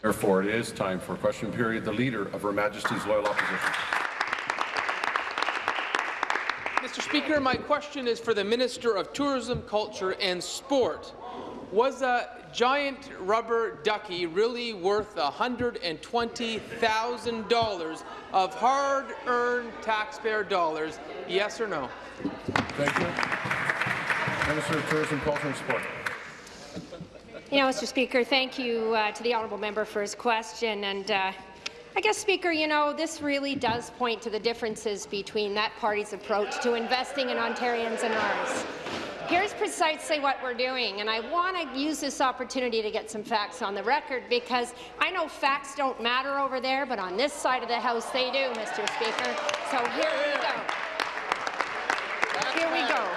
Therefore, it is time for question period. The Leader of Her Majesty's Loyal Opposition. Mr. Speaker, my question is for the Minister of Tourism, Culture and Sport. Was a giant rubber ducky really worth $120,000 of hard-earned taxpayer dollars? Yes or no? Thank you. Minister of Tourism, Culture and Sport. You know, Mr. Speaker, thank you uh, to the honourable member for his question. And uh, I guess, Speaker, you know, this really does point to the differences between that party's approach to investing in Ontarians and ours. Here's precisely what we're doing, and I want to use this opportunity to get some facts on the record because I know facts don't matter over there, but on this side of the House they do, Mr. Speaker. So here we go. Here we go.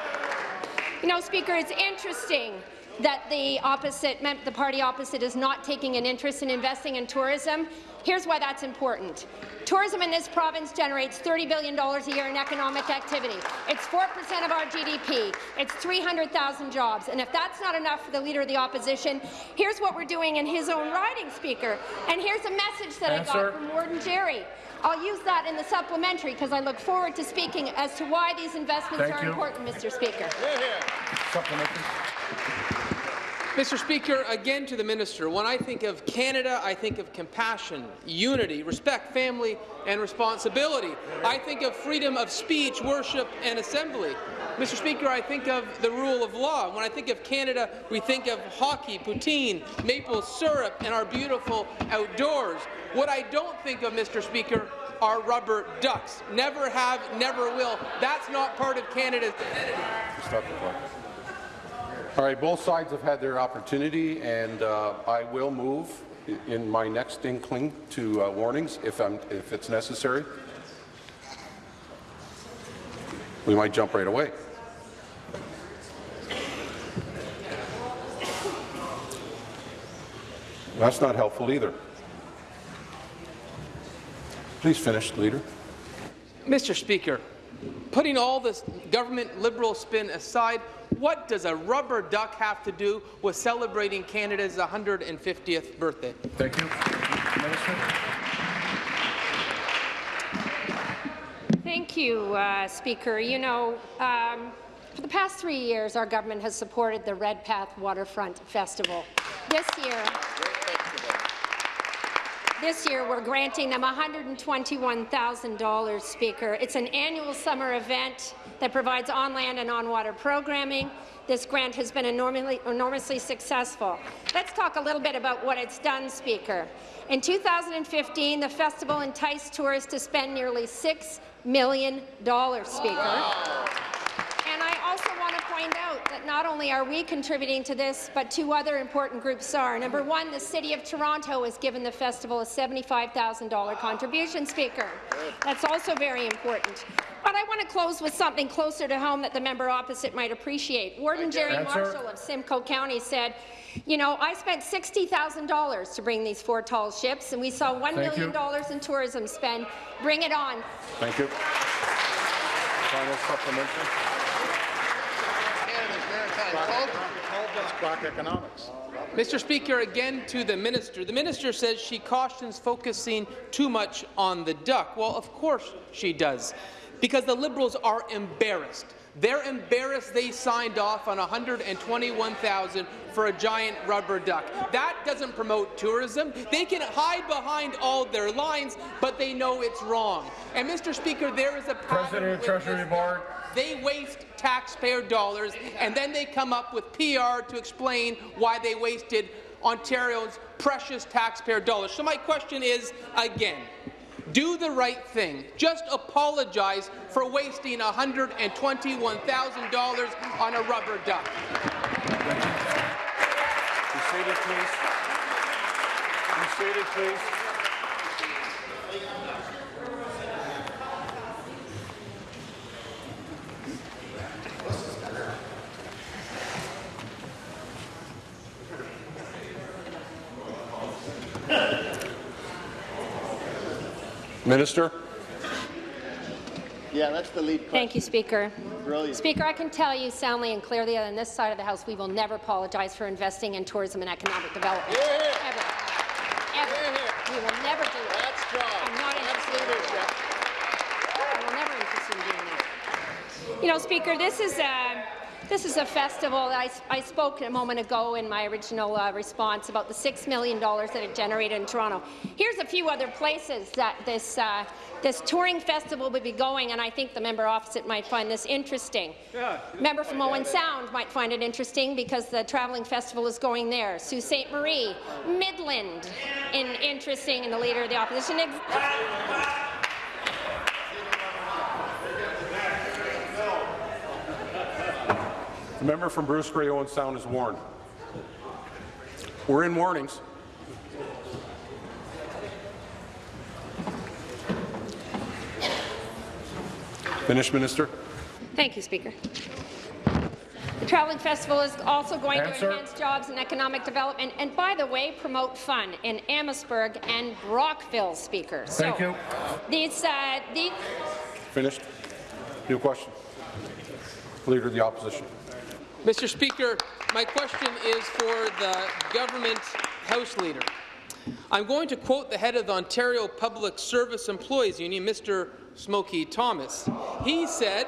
You know, Speaker, it's interesting that the opposite, the party opposite is not taking an interest in investing in tourism. Here's why that's important. Tourism in this province generates $30 billion a year in economic activity. It's 4% of our GDP. It's 300,000 jobs. And if that's not enough for the Leader of the Opposition, here's what we're doing in his own riding, Speaker. And here's a message that Answer. I got from Warden Gerry. I'll use that in the supplementary because I look forward to speaking as to why these investments Thank are you. important, Mr. Speaker. Supplementary. Mr. Speaker, again to the minister, when I think of Canada, I think of compassion, unity, respect, family, and responsibility. I think of freedom of speech, worship, and assembly. Mr. Speaker, I think of the rule of law. When I think of Canada, we think of hockey, poutine, maple syrup, and our beautiful outdoors. What I don't think of, Mr. Speaker, are rubber ducks. Never have, never will. That's not part of Canada's identity. Stop the clock. All right, both sides have had their opportunity, and uh, I will move in my next inkling to uh, warnings if, I'm, if it's necessary. We might jump right away. That's not helpful either. Please finish, Leader. Mr. Speaker, putting all this government liberal spin aside, what does a rubber duck have to do with celebrating Canada's 150th birthday? Thank you. Minister. Thank you, uh, Speaker. You know, um, for the past three years, our government has supported the Redpath Waterfront Festival. This year, this year, we're granting them $121,000, Speaker. It's an annual summer event that provides on-land and on-water programming. This grant has been enormously, enormously successful. Let's talk a little bit about what it's done, Speaker. In 2015, the festival enticed tourists to spend nearly $6 million, Speaker that not only are we contributing to this, but two other important groups are. Number one, the City of Toronto has given the festival a $75,000 contribution, Speaker. That's also very important. But I want to close with something closer to home that the member opposite might appreciate. Warden Gerry Answer. Marshall of Simcoe County said, you know, I spent $60,000 to bring these four tall ships, and we saw $1 Thank million dollars in tourism spend. Bring it on. Thank you. Final supplementary. Mr. Speaker, again to the minister. The minister says she cautions focusing too much on the duck. Well, of course she does, because the Liberals are embarrassed. They're embarrassed they signed off on 121,000 for a giant rubber duck. That doesn't promote tourism. They can hide behind all their lines, but they know it's wrong. And Mr. Speaker, there is a President of Treasury Board. They waste taxpayer dollars, and then they come up with PR to explain why they wasted Ontario's precious taxpayer dollars. So my question is, again, do the right thing. Just apologize for wasting $121,000 on a rubber duck. Be seated, please. Be seated, please. Minister. Yeah, that's the lead question. Thank you, Speaker. Brilliant. Speaker, I can tell you soundly and clearly that on this side of the House, we will never apologize for investing in tourism and economic development. Yeah. Ever. Ever. We will never do it. That's John. I'm not That's interested in leadership. I'm never interested in doing that. You know, Speaker, this is a this is a festival. I, I spoke a moment ago in my original uh, response about the $6 million that it generated in Toronto. Here's a few other places that this, uh, this touring festival would be going, and I think the member opposite might find this interesting. Yeah. Member from Owen Sound might find it interesting because the travelling festival is going there. Sault Ste. Marie, Midland, in, interesting, and the leader of the opposition. The member from Bruce Grey Owen Sound is warned. We're in warnings. Finish, Minister. Thank you, Speaker. The Travelling Festival is also going Answer. to enhance jobs and economic development, and by the way, promote fun in Amherstburg and Brockville, Speaker. Thank so, you. These, uh, the, Finished. New question. Leader of the Opposition. Mr. Speaker, my question is for the government House Leader. I'm going to quote the head of the Ontario Public Service Employees Union, Mr. Smokey Thomas. He said,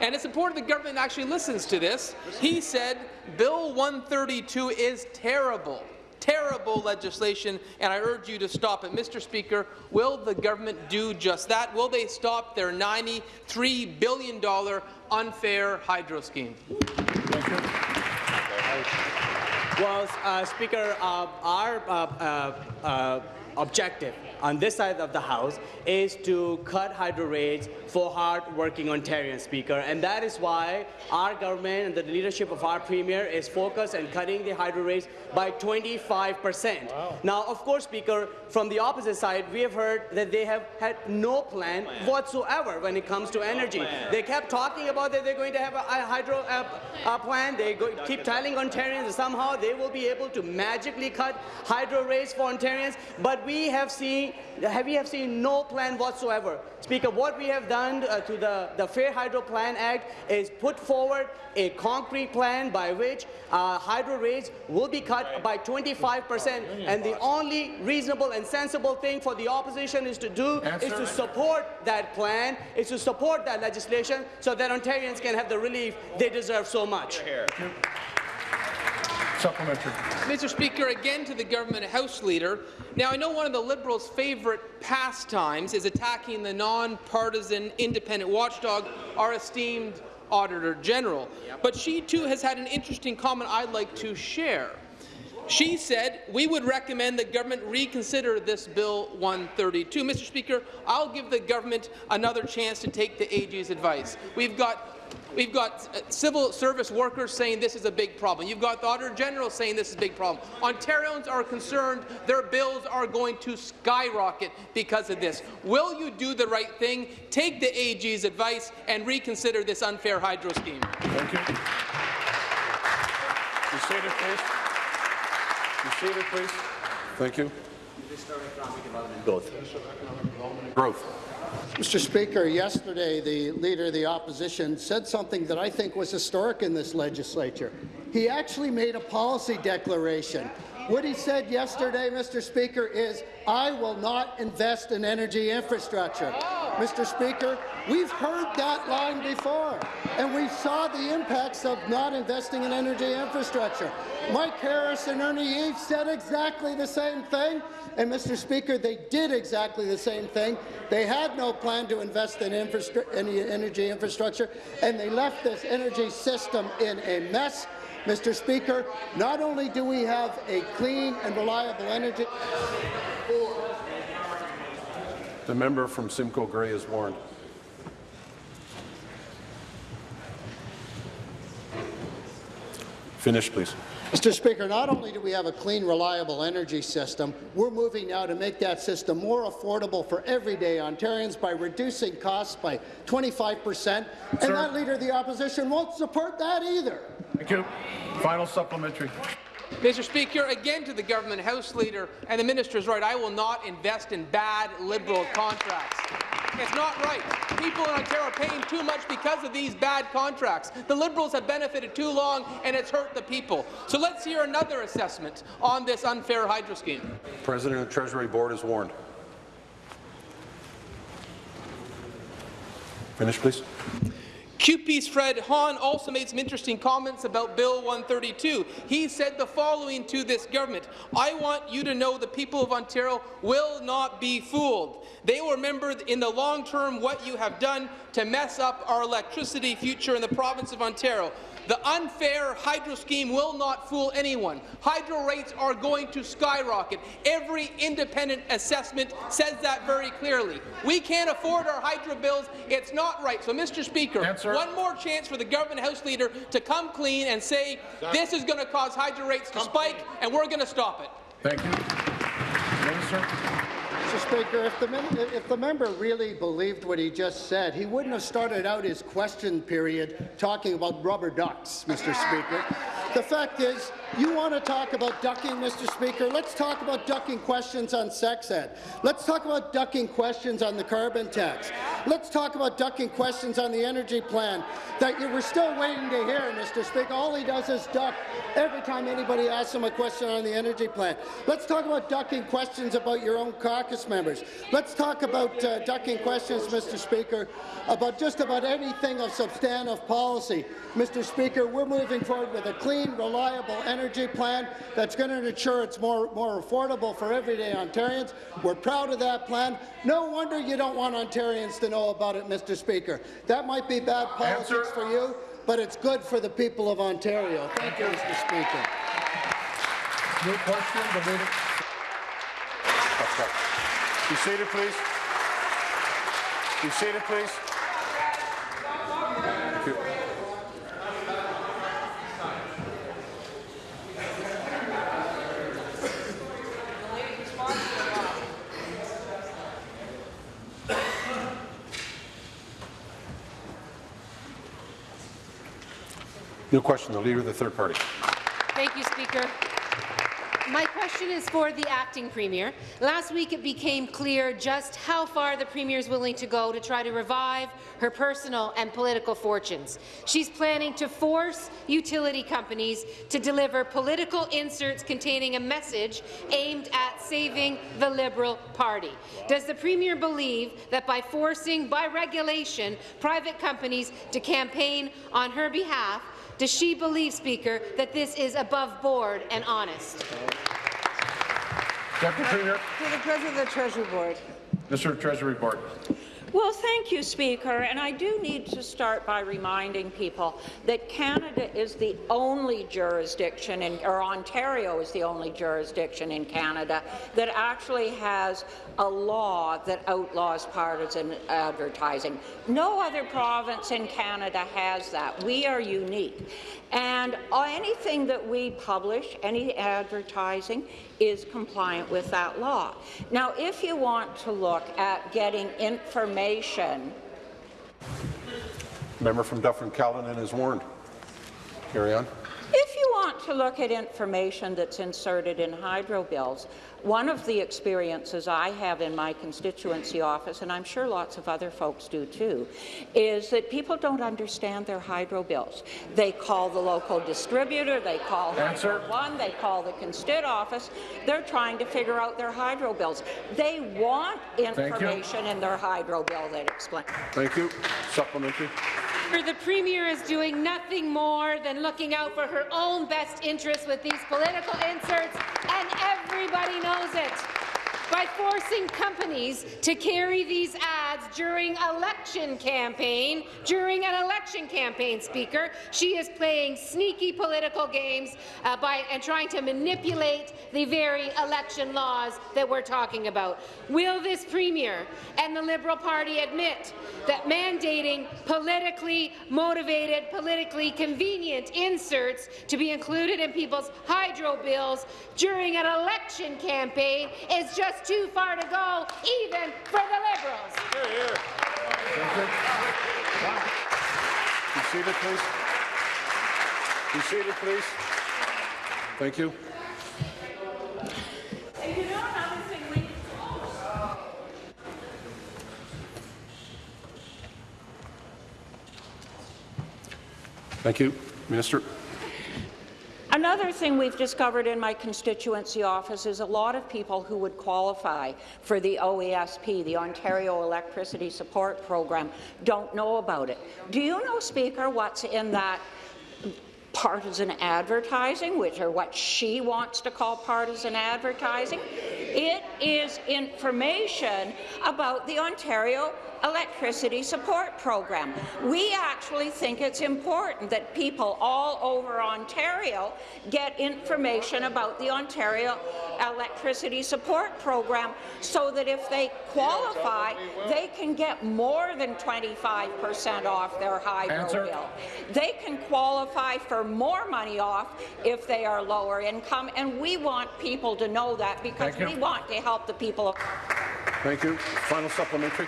and it's important the government actually listens to this, he said, Bill 132 is terrible terrible legislation, and I urge you to stop it. Mr. Speaker, will the government do just that? Will they stop their $93 billion unfair hydro scheme? Well, uh, Speaker, uh, our uh, uh, uh, objective on this side of the House is to cut hydro rates for hard-working Ontarians, Speaker, and that is why our government and the leadership of our Premier is focused on cutting the hydro rates by 25 percent. Now, of course, Speaker, from the opposite side, we have heard that they have had no plan, whatsoever when it comes to energy. They kept talking about that they're going to have a, a hydro uh, uh, plan. They go, keep telling Ontarians that somehow they will be able to magically cut hydro rates for Ontarians, but we have seen we have seen no plan whatsoever. Speaker, what we have done uh, to the, the Fair Hydro Plan Act is put forward a concrete plan by which uh, hydro rates will be cut by 25 percent, and the only reasonable and sensible thing for the opposition is to do Answer. is to support that plan, is to support that legislation so that Ontarians can have the relief they deserve so much. Supplementary. Mr. Speaker, again to the government House Leader. Now, I know one of the Liberals' favourite pastimes is attacking the non-partisan independent watchdog, our esteemed Auditor General. But she, too, has had an interesting comment I'd like to share. She said, we would recommend the government reconsider this Bill 132. Mr. Speaker, I'll give the government another chance to take the AG's advice. We've got We've got uh, civil service workers saying this is a big problem. You've got the Auditor General saying this is a big problem. Ontarians are concerned their bills are going to skyrocket because of this. Will you do the right thing, take the AG's advice, and reconsider this unfair hydro scheme? Thank you. You seated, please. You seated, please. Thank you. Growth. Growth. Mr. Speaker, yesterday the Leader of the Opposition said something that I think was historic in this legislature. He actually made a policy declaration. What he said yesterday, Mr. Speaker, is, I will not invest in energy infrastructure. Mr. Speaker, we've heard that line before, and we saw the impacts of not investing in energy infrastructure. Mike Harris and Ernie Eves said exactly the same thing, and Mr. Speaker, they did exactly the same thing. They had no plan to invest in any energy infrastructure, and they left this energy system in a mess. Mr. Speaker, not only do we have a clean and reliable energy... The member from Simcoe Grey is warned. Finish, please. Mr. Speaker, not only do we have a clean, reliable energy system, we're moving now to make that system more affordable for everyday Ontarians by reducing costs by 25 percent, and that Leader of the Opposition won't support that either. Thank you. Final supplementary. Mr. Speaker, again to the government House Leader, and the minister is right, I will not invest in bad Liberal contracts. It's not right. People in Ontario are paying too much because of these bad contracts. The Liberals have benefited too long, and it's hurt the people. So let's hear another assessment on this unfair hydro scheme. President of the Treasury Board is warned. Finish, please. CUPE's Fred Hahn also made some interesting comments about Bill 132. He said the following to this government, I want you to know the people of Ontario will not be fooled. They will remember in the long term what you have done to mess up our electricity future in the province of Ontario. The unfair hydro scheme will not fool anyone. Hydro rates are going to skyrocket. Every independent assessment says that very clearly. We can't afford our hydro bills. It's not right. So, Mr. Speaker, Answer. one more chance for the government House Leader to come clean and say this is going to cause hydro rates to spike, and we're going to stop it. Thank you. Minister. Mr. Speaker, if the, if the member really believed what he just said, he wouldn't have started out his question period talking about rubber ducks, Mr. Speaker. The fact is, you want to talk about ducking, Mr. Speaker? Let's talk about ducking questions on sex ed. Let's talk about ducking questions on the carbon tax. Let's talk about ducking questions on the energy plan that you were still waiting to hear, Mr. Speaker. All he does is duck every time anybody asks him a question on the energy plan. Let's talk about ducking questions about your own caucus members. Let's talk about uh, ducking questions, Mr. Speaker, about just about anything of substantive policy. Mr. Speaker, we're moving forward with a clean, reliable energy plan that's going to ensure it's more, more affordable for everyday Ontarians. We're proud of that plan. No wonder you don't want Ontarians to know about it, Mr. Speaker. That might be bad politics Answer. for you, but it's good for the people of Ontario. Thank you, Mr. Speaker. New question, the leader. Be seated, please. Be seated, please. New question, the Leader of the Third Party. Thank you, Speaker. My question is for the acting premier. Last week it became clear just how far the premier is willing to go to try to revive her personal and political fortunes. She's planning to force utility companies to deliver political inserts containing a message aimed at saving the Liberal Party. Does the premier believe that by forcing, by regulation, private companies to campaign on her behalf, does she believe, Speaker, that this is above board and honest? Deputy Premier. To the President of the Treasury Board. Mr. Treasury Board. Well, thank you, Speaker. And I do need to start by reminding people that Canada is the only jurisdiction, in, or Ontario is the only jurisdiction in Canada that actually has a law that outlaws partisan advertising. No other province in Canada has that. We are unique. And uh, anything that we publish, any advertising, is compliant with that law. Now, if you want to look at getting information Member from Dufferin-Caledon is warned. Carry on. If you want to look at information that's inserted in hydro bills, one of the experiences I have in my constituency office, and I'm sure lots of other folks do too, is that people don't understand their hydro bills. They call the local distributor, they call Answer. Hydro One, they call the Constit office. They're trying to figure out their hydro bills. They want information in their hydro bill that explains. Thank you. Supplementary. The Premier is doing nothing more than looking out for her own best interests with these political inserts, and everybody knows it. By forcing companies to carry these ads during election campaign, during an election campaign, Speaker, she is playing sneaky political games uh, by and trying to manipulate the very election laws that we're talking about. Will this Premier and the Liberal Party admit that mandating politically motivated, politically convenient inserts to be included in people's hydro bills during an election campaign is just too far to go, even for the Liberals. Here, here. You see it, please? You see it, please? Thank you. Thank you, Minister. Another thing we've discovered in my constituency office is a lot of people who would qualify for the OESP, the Ontario Electricity Support Program, don't know about it. Do you know, Speaker, what's in that partisan advertising, which are what she wants to call partisan advertising? It is information about the Ontario electricity support program. We actually think it's important that people all over Ontario get information about the Ontario electricity support program so that if they qualify, they can get more than 25 percent off their hydro Answer. bill. They can qualify for more money off if they are lower income, and we want people to know that because we want to help the people of Thank you. Final supplementary.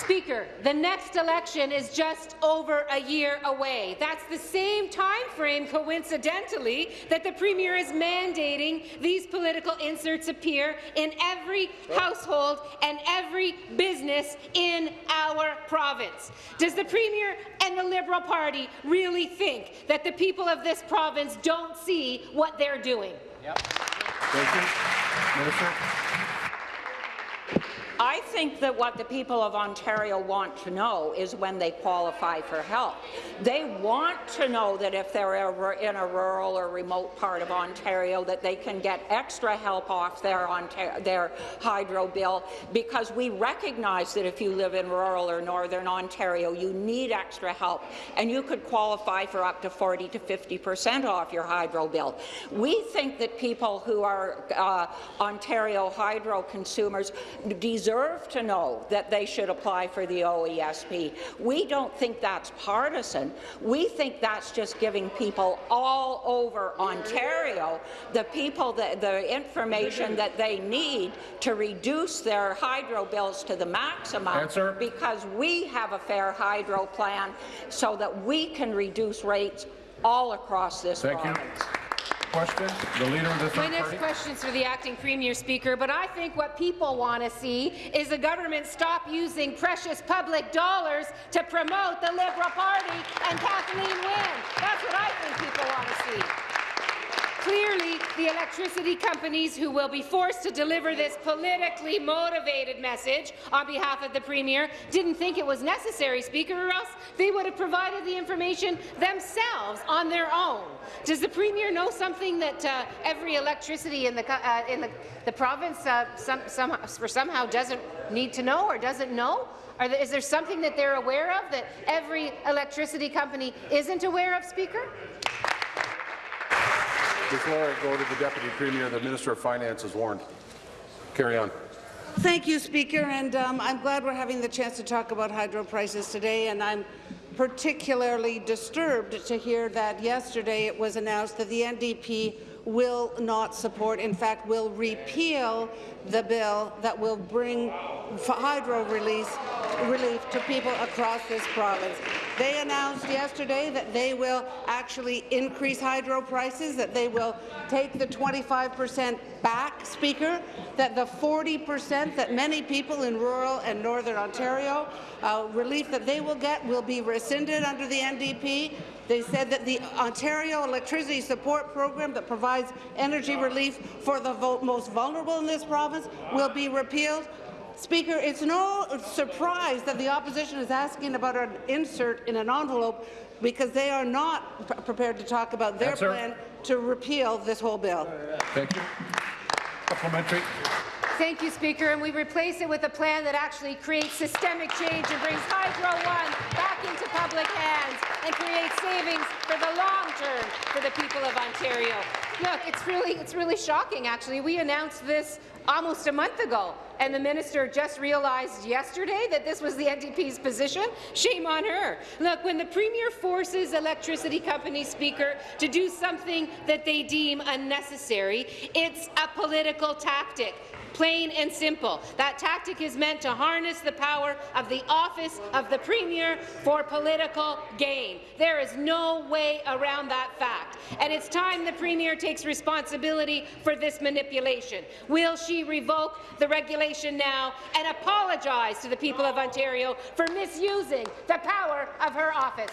Speaker, the next election is just over a year away. That's the same time frame, coincidentally, that the Premier is mandating these political inserts appear in every household and every business in our province. Does the Premier and the Liberal Party really think that the people of this province don't see what they're doing? Thank you. Minister. I think that what the people of Ontario want to know is when they qualify for help. They want to know that if they're ever in a rural or remote part of Ontario that they can get extra help off their, Ontar their hydro bill because we recognize that if you live in rural or northern Ontario, you need extra help and you could qualify for up to 40 to 50 percent off your hydro bill. We think that people who are uh, Ontario hydro consumers deserve to know that they should apply for the OESP. We don't think that's partisan. We think that's just giving people all over Ontario the people that the information that they need to reduce their hydro bills to the maximum Answer. because we have a fair hydro plan so that we can reduce rates all across this Thank you. Question. The Leader of the My Third next Party. question is for the acting premier speaker, but I think what people want to see is the government stop using precious public dollars to promote the Liberal Party and Kathleen Wynne. That's what I think people want to see. Clearly, the electricity companies who will be forced to deliver this politically motivated message on behalf of the Premier didn't think it was necessary, Speaker, or else they would have provided the information themselves on their own. Does the Premier know something that uh, every electricity in the, uh, in the, the province uh, some, some, somehow doesn't need to know or doesn't know? There, is there something that they're aware of that every electricity company isn't aware of, Speaker? Before I go to the Deputy Premier, the Minister of Finance is warned. Carry on. Thank you, Speaker, and um, I'm glad we're having the chance to talk about hydro prices today, and I'm particularly disturbed to hear that yesterday it was announced that the NDP will not support, in fact, will repeal the bill that will bring hydro release, relief to people across this province. They announced yesterday that they will actually increase hydro prices, that they will take the 25 percent back, Speaker, that the 40 percent that many people in rural and northern Ontario, uh, relief that they will get will be rescinded under the NDP. They said that the Ontario Electricity Support Program that provides energy relief for the most vulnerable in this province will be repealed. Speaker, it's no surprise that the opposition is asking about an insert in an envelope because they are not prepared to talk about their Answer. plan to repeal this whole bill. Thank you. Supplementary. Thank you, Speaker. And we replace it with a plan that actually creates systemic change and brings Hydro One back into public hands and creates savings for the long term for the people of Ontario. Look, it's really, it's really shocking, actually. We announced this almost a month ago, and the minister just realized yesterday that this was the NDP's position. Shame on her. Look, when the Premier forces electricity company speaker to do something that they deem unnecessary, it's a political tactic. Plain and simple. That tactic is meant to harness the power of the office of the Premier for political gain. There is no way around that fact. And it's time the Premier takes responsibility for this manipulation. Will she revoke the regulation now and apologize to the people of Ontario for misusing the power of her office?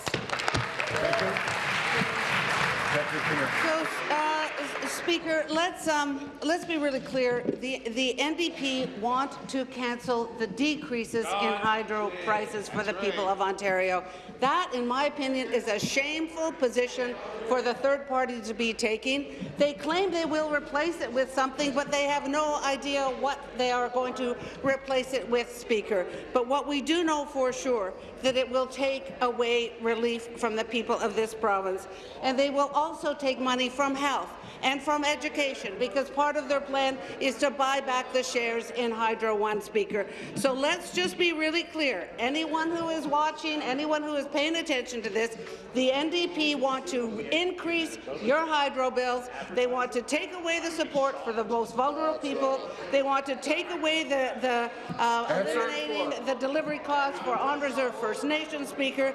So, uh, Speaker, let's um, let's be really clear. The the NDP want to cancel the decreases in hydro prices for the people of Ontario. That, in my opinion, is a shameful position for the third party to be taking. They claim they will replace it with something, but they have no idea what they are going to replace it with, Speaker. But what we do know for sure that it will take away relief from the people of this province, and they will also take money from health and from education, because part of their plan is to buy back the shares in Hydro One, Speaker. So let's just be really clear. Anyone who is watching, anyone who is paying attention to this, the NDP want to increase your hydro bills. They want to take away the support for the most vulnerable people. They want to take away the, the uh, eliminating the delivery costs for on-reserve First Nations, Speaker.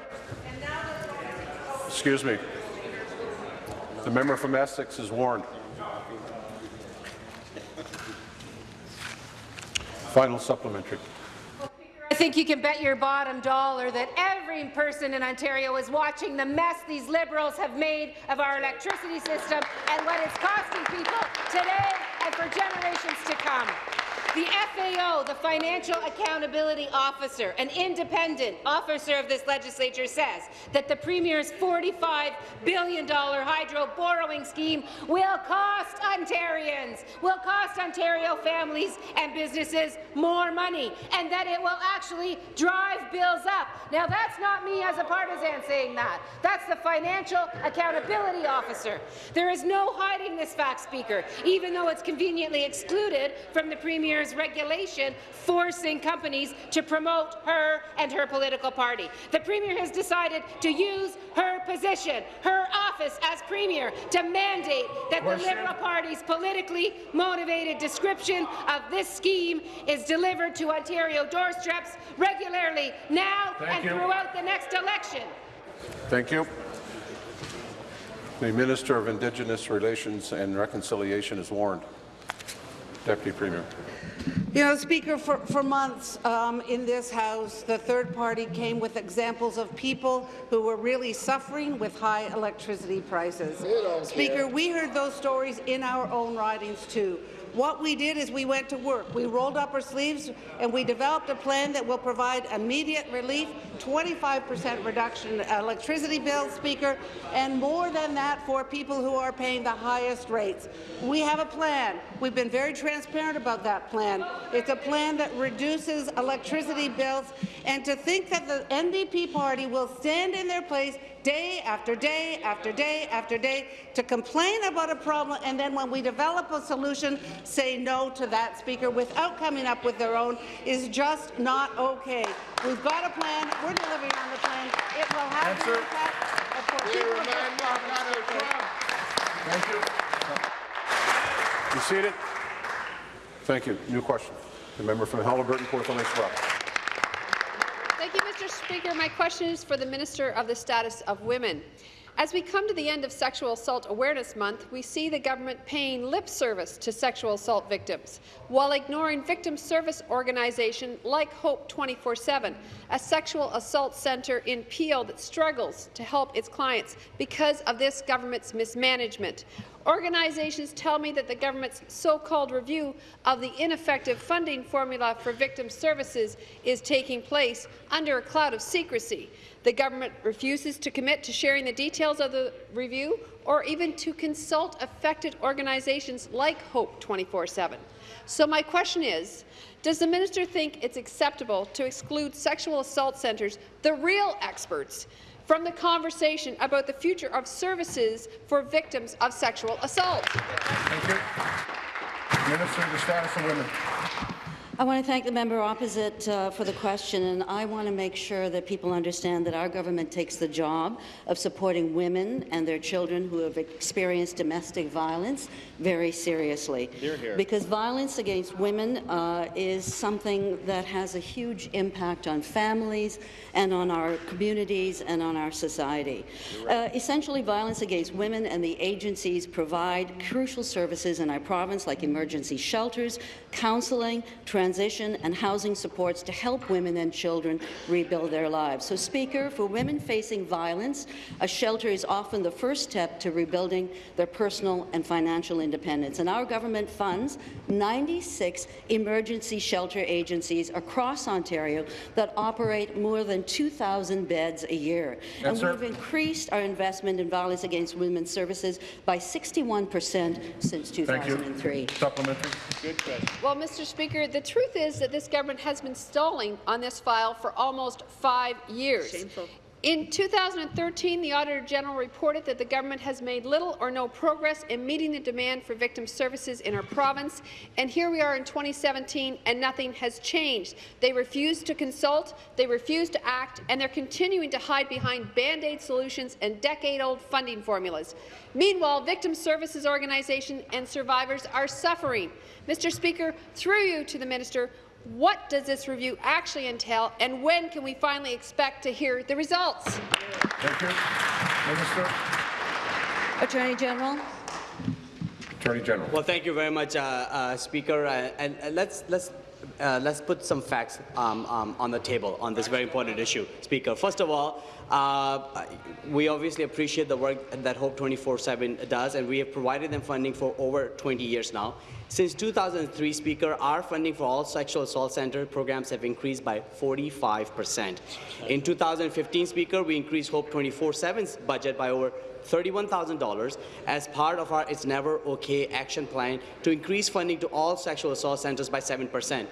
Excuse me. The member from Essex is warned. Final supplementary. I think you can bet your bottom dollar that every person in Ontario is watching the mess these Liberals have made of our electricity system and what it's costing people today and for generations to come. The FAO, the Financial Accountability Officer, an independent officer of this legislature, says that the Premier's $45 billion hydro borrowing scheme will cost Ontarians, will cost Ontario families and businesses more money, and that it will actually drive bills up. Now, that's not me as a partisan saying that. That's the Financial Accountability Officer. There is no hiding this fact, Speaker, even though it's conveniently excluded from the Premier's regulation forcing companies to promote her and her political party. The Premier has decided to use her position, her office as Premier, to mandate that the Liberal Party's politically motivated description of this scheme is delivered to Ontario doorsteps regularly now Thank and you. throughout the next election. Thank you. The Minister of Indigenous Relations and Reconciliation is warned. Deputy Premier. You know, Speaker, for, for months um, in this House, the third party came with examples of people who were really suffering with high electricity prices. Speaker, we heard those stories in our own ridings too. What we did is we went to work. We rolled up our sleeves and we developed a plan that will provide immediate relief, 25% reduction in electricity bills, Speaker, and more than that for people who are paying the highest rates. We have a plan. We've been very transparent about that plan. It's a plan that reduces electricity bills, and to think that the NDP party will stand in their place day after day after day after day to complain about a problem, and then when we develop a solution, say no to that, Speaker, without coming up with their own, is just not okay. We've got a plan. We're delivering on the plan. It will have an Answer. impact. Of course, people of this province. Thank you. Seated? Thank you. New question. The member from Haliburton, Kawartha Lakes Brock. Thank you, Mr. Speaker. My question is for the Minister of the Status of Women. As we come to the end of Sexual Assault Awareness Month, we see the government paying lip service to sexual assault victims, while ignoring victim service organization like Hope 24-7, a sexual assault centre in Peel that struggles to help its clients because of this government's mismanagement. Organizations tell me that the government's so-called review of the ineffective funding formula for victim services is taking place under a cloud of secrecy. The government refuses to commit to sharing the details of the review or even to consult affected organizations like Hope 24-7. So my question is, does the minister think it's acceptable to exclude sexual assault centres, the real experts, from the conversation about the future of services for victims of sexual assault? Thank you. Minister the Status of Women. I want to thank the member opposite uh, for the question, and I want to make sure that people understand that our government takes the job of supporting women and their children who have experienced domestic violence very seriously. Hear, hear. Because violence against women uh, is something that has a huge impact on families and on our communities and on our society. Uh, essentially, violence against women and the agencies provide crucial services in our province, like emergency shelters, counselling, transition and housing supports to help women and children rebuild their lives. So, Speaker, for women facing violence, a shelter is often the first step to rebuilding their personal and financial independence. And our government funds 96 emergency shelter agencies across Ontario that operate more than 2,000 beds a year. and Answer. we've increased our investment in violence against women's services by 61 percent since Thank you. 2003. Supplementary. Good question. Well, Mr. Speaker, the truth is that this government has been stalling on this file for almost five years. Shameful. In 2013, the Auditor General reported that the government has made little or no progress in meeting the demand for victim services in our province, and here we are in 2017 and nothing has changed. They refuse to consult, they refuse to act, and they're continuing to hide behind Band-Aid solutions and decade-old funding formulas. Meanwhile, victim services organizations and survivors are suffering. Mr. Speaker, through you to the minister, what does this review actually entail, and when can we finally expect to hear the results? Thank you. Minister. Attorney General. Attorney General. Well, thank you very much, uh, uh, Speaker. Uh, and uh, let's let's uh, let's put some facts um, um, on the table on this very important issue, Speaker. First of all, uh, we obviously appreciate the work that Hope 24/7 does, and we have provided them funding for over 20 years now. Since 2003, Speaker, our funding for all sexual assault center programs have increased by 45 percent. In 2015, Speaker, we increased Hope 24/7's budget by over $31,000 as part of our It's Never OK action plan to increase funding to all sexual assault centers by 7%.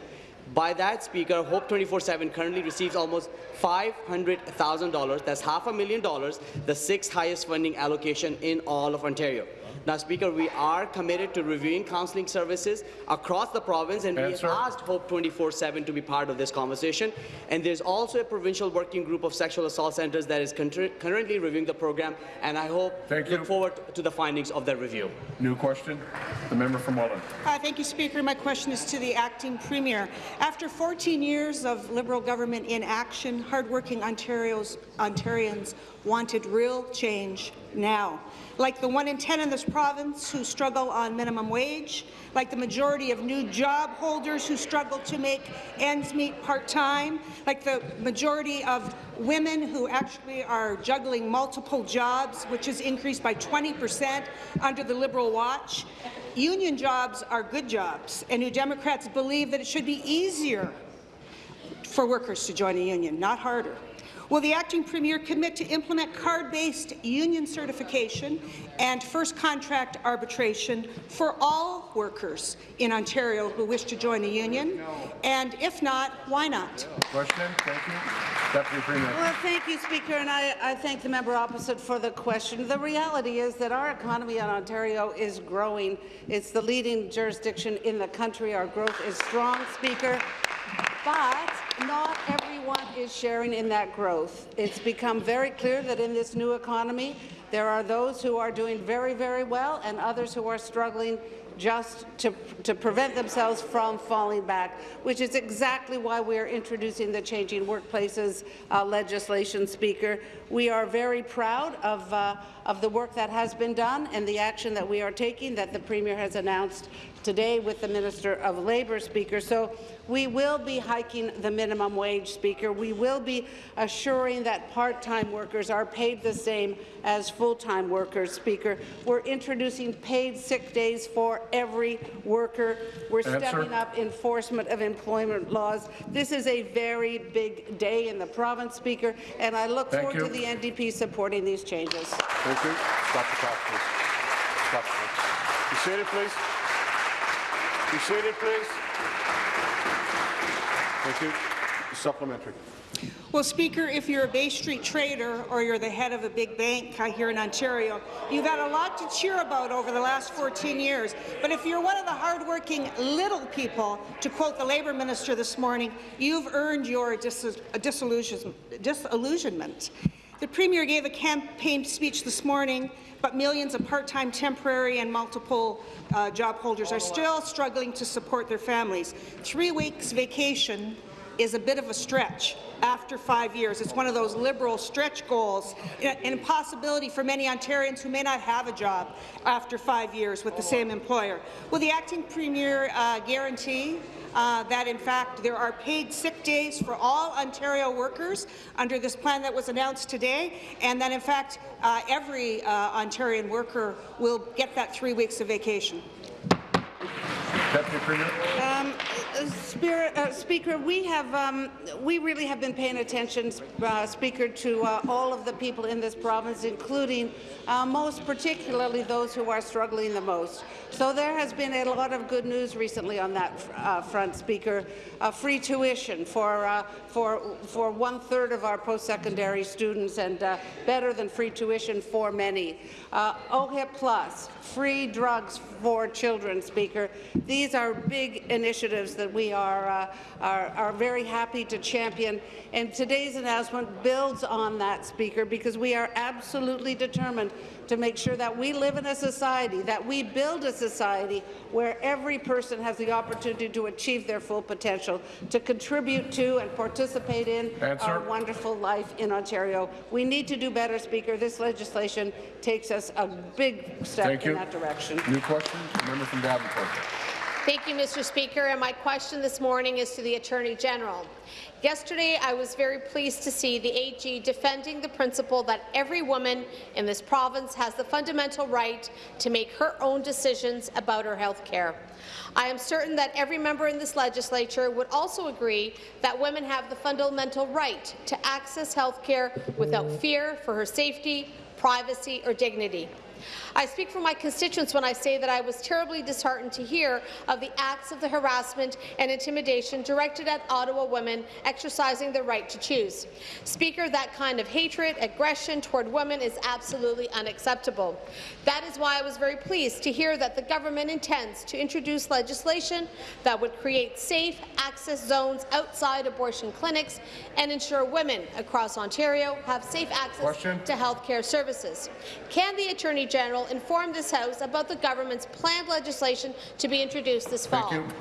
By that, Speaker, Hope 24-7 currently receives almost $500,000, that's half a million dollars, the sixth highest funding allocation in all of Ontario. Now, Speaker, we are committed to reviewing counseling services across the province, and we have asked Hope 24-7 to be part of this conversation. And there's also a provincial working group of sexual assault centers that is currently reviewing the program, and I hope Thank look you. forward to the findings of that review. New question. The member from Welland. Uh, thank you, Speaker. My question is to the acting premier. After 14 years of Liberal government inaction, hardworking Ontario's, Ontarians wanted real change now. Like the one in 10 in this province who struggle on minimum wage, like the majority of new job holders who struggle to make ends meet part-time, like the majority of women who actually are juggling multiple jobs, which has increased by 20 percent under the Liberal watch. Union jobs are good jobs, and New Democrats believe that it should be easier for workers to join a union, not harder. Will the acting premier commit to implement card-based union certification and first contract arbitration for all workers in Ontario who wish to join a union? And if not, why not? Question. Thank you. Deputy Premier. Well, thank you, Speaker, and I, I thank the member opposite for the question. The reality is that our economy in Ontario is growing. It's the leading jurisdiction in the country. Our growth is strong, Speaker. But not everyone is sharing in that growth. It's become very clear that in this new economy, there are those who are doing very, very well and others who are struggling just to, to prevent themselves from falling back, which is exactly why we are introducing the Changing Workplaces uh, legislation, Speaker. We are very proud of, uh, of the work that has been done and the action that we are taking that the Premier has announced today with the Minister of Labour, Speaker. So we will be hiking the minimum wage, Speaker. We will be assuring that part-time workers are paid the same as full-time workers, Speaker. We're introducing paid sick days for every worker. We're Answer. stepping up enforcement of employment laws. This is a very big day in the province, Speaker, and I look Thank forward to the NDP supporting these changes. Thank you. Stop the clock, please. Stop the clock. Be seated, please. Be seated, please. Thank you. Supplementary. Well, Speaker, if you're a Bay Street trader or you're the head of a big bank uh, here in Ontario, you've had a lot to cheer about over the last 14 years. But if you're one of the hardworking little people, to quote the Labour Minister this morning, you've earned your dis disillusionment. The Premier gave a campaign speech this morning, but millions of part-time, temporary and multiple uh, job holders are still struggling to support their families. Three weeks vacation is a bit of a stretch after five years. It's one of those Liberal stretch goals, an impossibility for many Ontarians who may not have a job after five years with the same employer. Will the acting Premier uh, guarantee uh, that, in fact, there are paid sick days for all Ontario workers under this plan that was announced today, and that, in fact, uh, every uh, Ontarian worker will get that three weeks of vacation. Um, uh, Spirit, uh, Speaker, we have um, we really have been paying attention, uh, Speaker, to uh, all of the people in this province, including uh, most particularly those who are struggling the most. So there has been a lot of good news recently on that uh, front, Speaker. free tuition for for for one third of our post-secondary students, and better than free tuition for many. OHIP plus, free drugs for children, Speaker. These are big initiatives that we are, uh, are, are very happy to champion. And today's announcement builds on that, Speaker, because we are absolutely determined to make sure that we live in a society, that we build a society where every person has the opportunity to achieve their full potential, to contribute to and participate in Answer. our wonderful life in Ontario. We need to do better, Speaker. This legislation takes us a big step Thank in you. that direction. New question, member from Davenport. Thank you, Mr. Speaker. And my question this morning is to the Attorney General. Yesterday, I was very pleased to see the AG defending the principle that every woman in this province has the fundamental right to make her own decisions about her health care. I am certain that every member in this legislature would also agree that women have the fundamental right to access health care without fear for her safety, privacy or dignity. I speak for my constituents when I say that I was terribly disheartened to hear of the acts of the harassment and intimidation directed at Ottawa women exercising their right to choose. Speaker, that kind of hatred, aggression toward women is absolutely unacceptable. That is why I was very pleased to hear that the government intends to introduce legislation that would create safe access zones outside abortion clinics and ensure women across Ontario have safe access Question. to health care services. Can the Attorney General inform this House about the government's planned legislation to be introduced this fall? Thank you.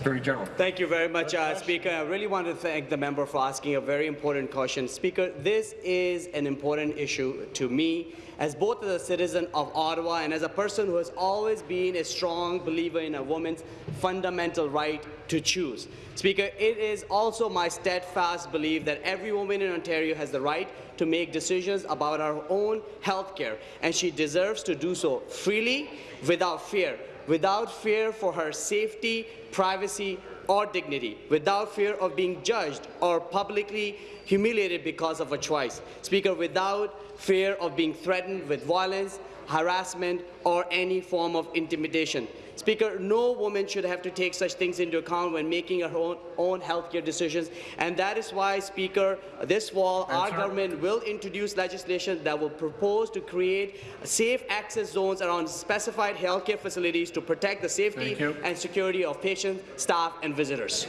Attorney General. Thank you very much, uh, Speaker. I really want to thank the member for asking a very important question. Speaker, this is an important issue to me as both as a citizen of Ottawa and as a person who has always been a strong believer in a woman's fundamental right to choose. Speaker, it is also my steadfast belief that every woman in Ontario has the right to make decisions about her own health care, and she deserves to do so freely, without fear, without fear for her safety, privacy, or dignity, without fear of being judged or publicly humiliated because of a choice. Speaker, without fear of being threatened with violence, harassment, or any form of intimidation. Speaker, no woman should have to take such things into account when making her own, own healthcare decisions, and that is why, Speaker, this fall, our government will introduce legislation that will propose to create safe access zones around specified healthcare facilities to protect the safety and security of patients, staff, and visitors.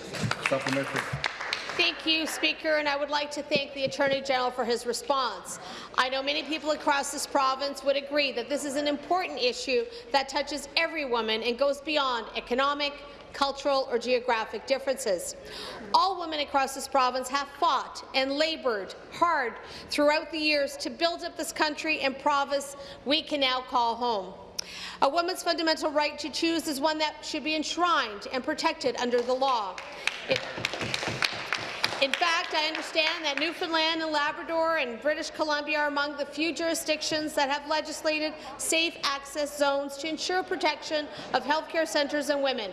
Supplementary. Thank you, Speaker, and I would like to thank the Attorney General for his response. I know many people across this province would agree that this is an important issue that touches every woman and goes beyond economic, cultural or geographic differences. All women across this province have fought and laboured hard throughout the years to build up this country and province we can now call home. A woman's fundamental right to choose is one that should be enshrined and protected under the law. It in fact, I understand that Newfoundland and Labrador and British Columbia are among the few jurisdictions that have legislated safe access zones to ensure protection of healthcare centres and women.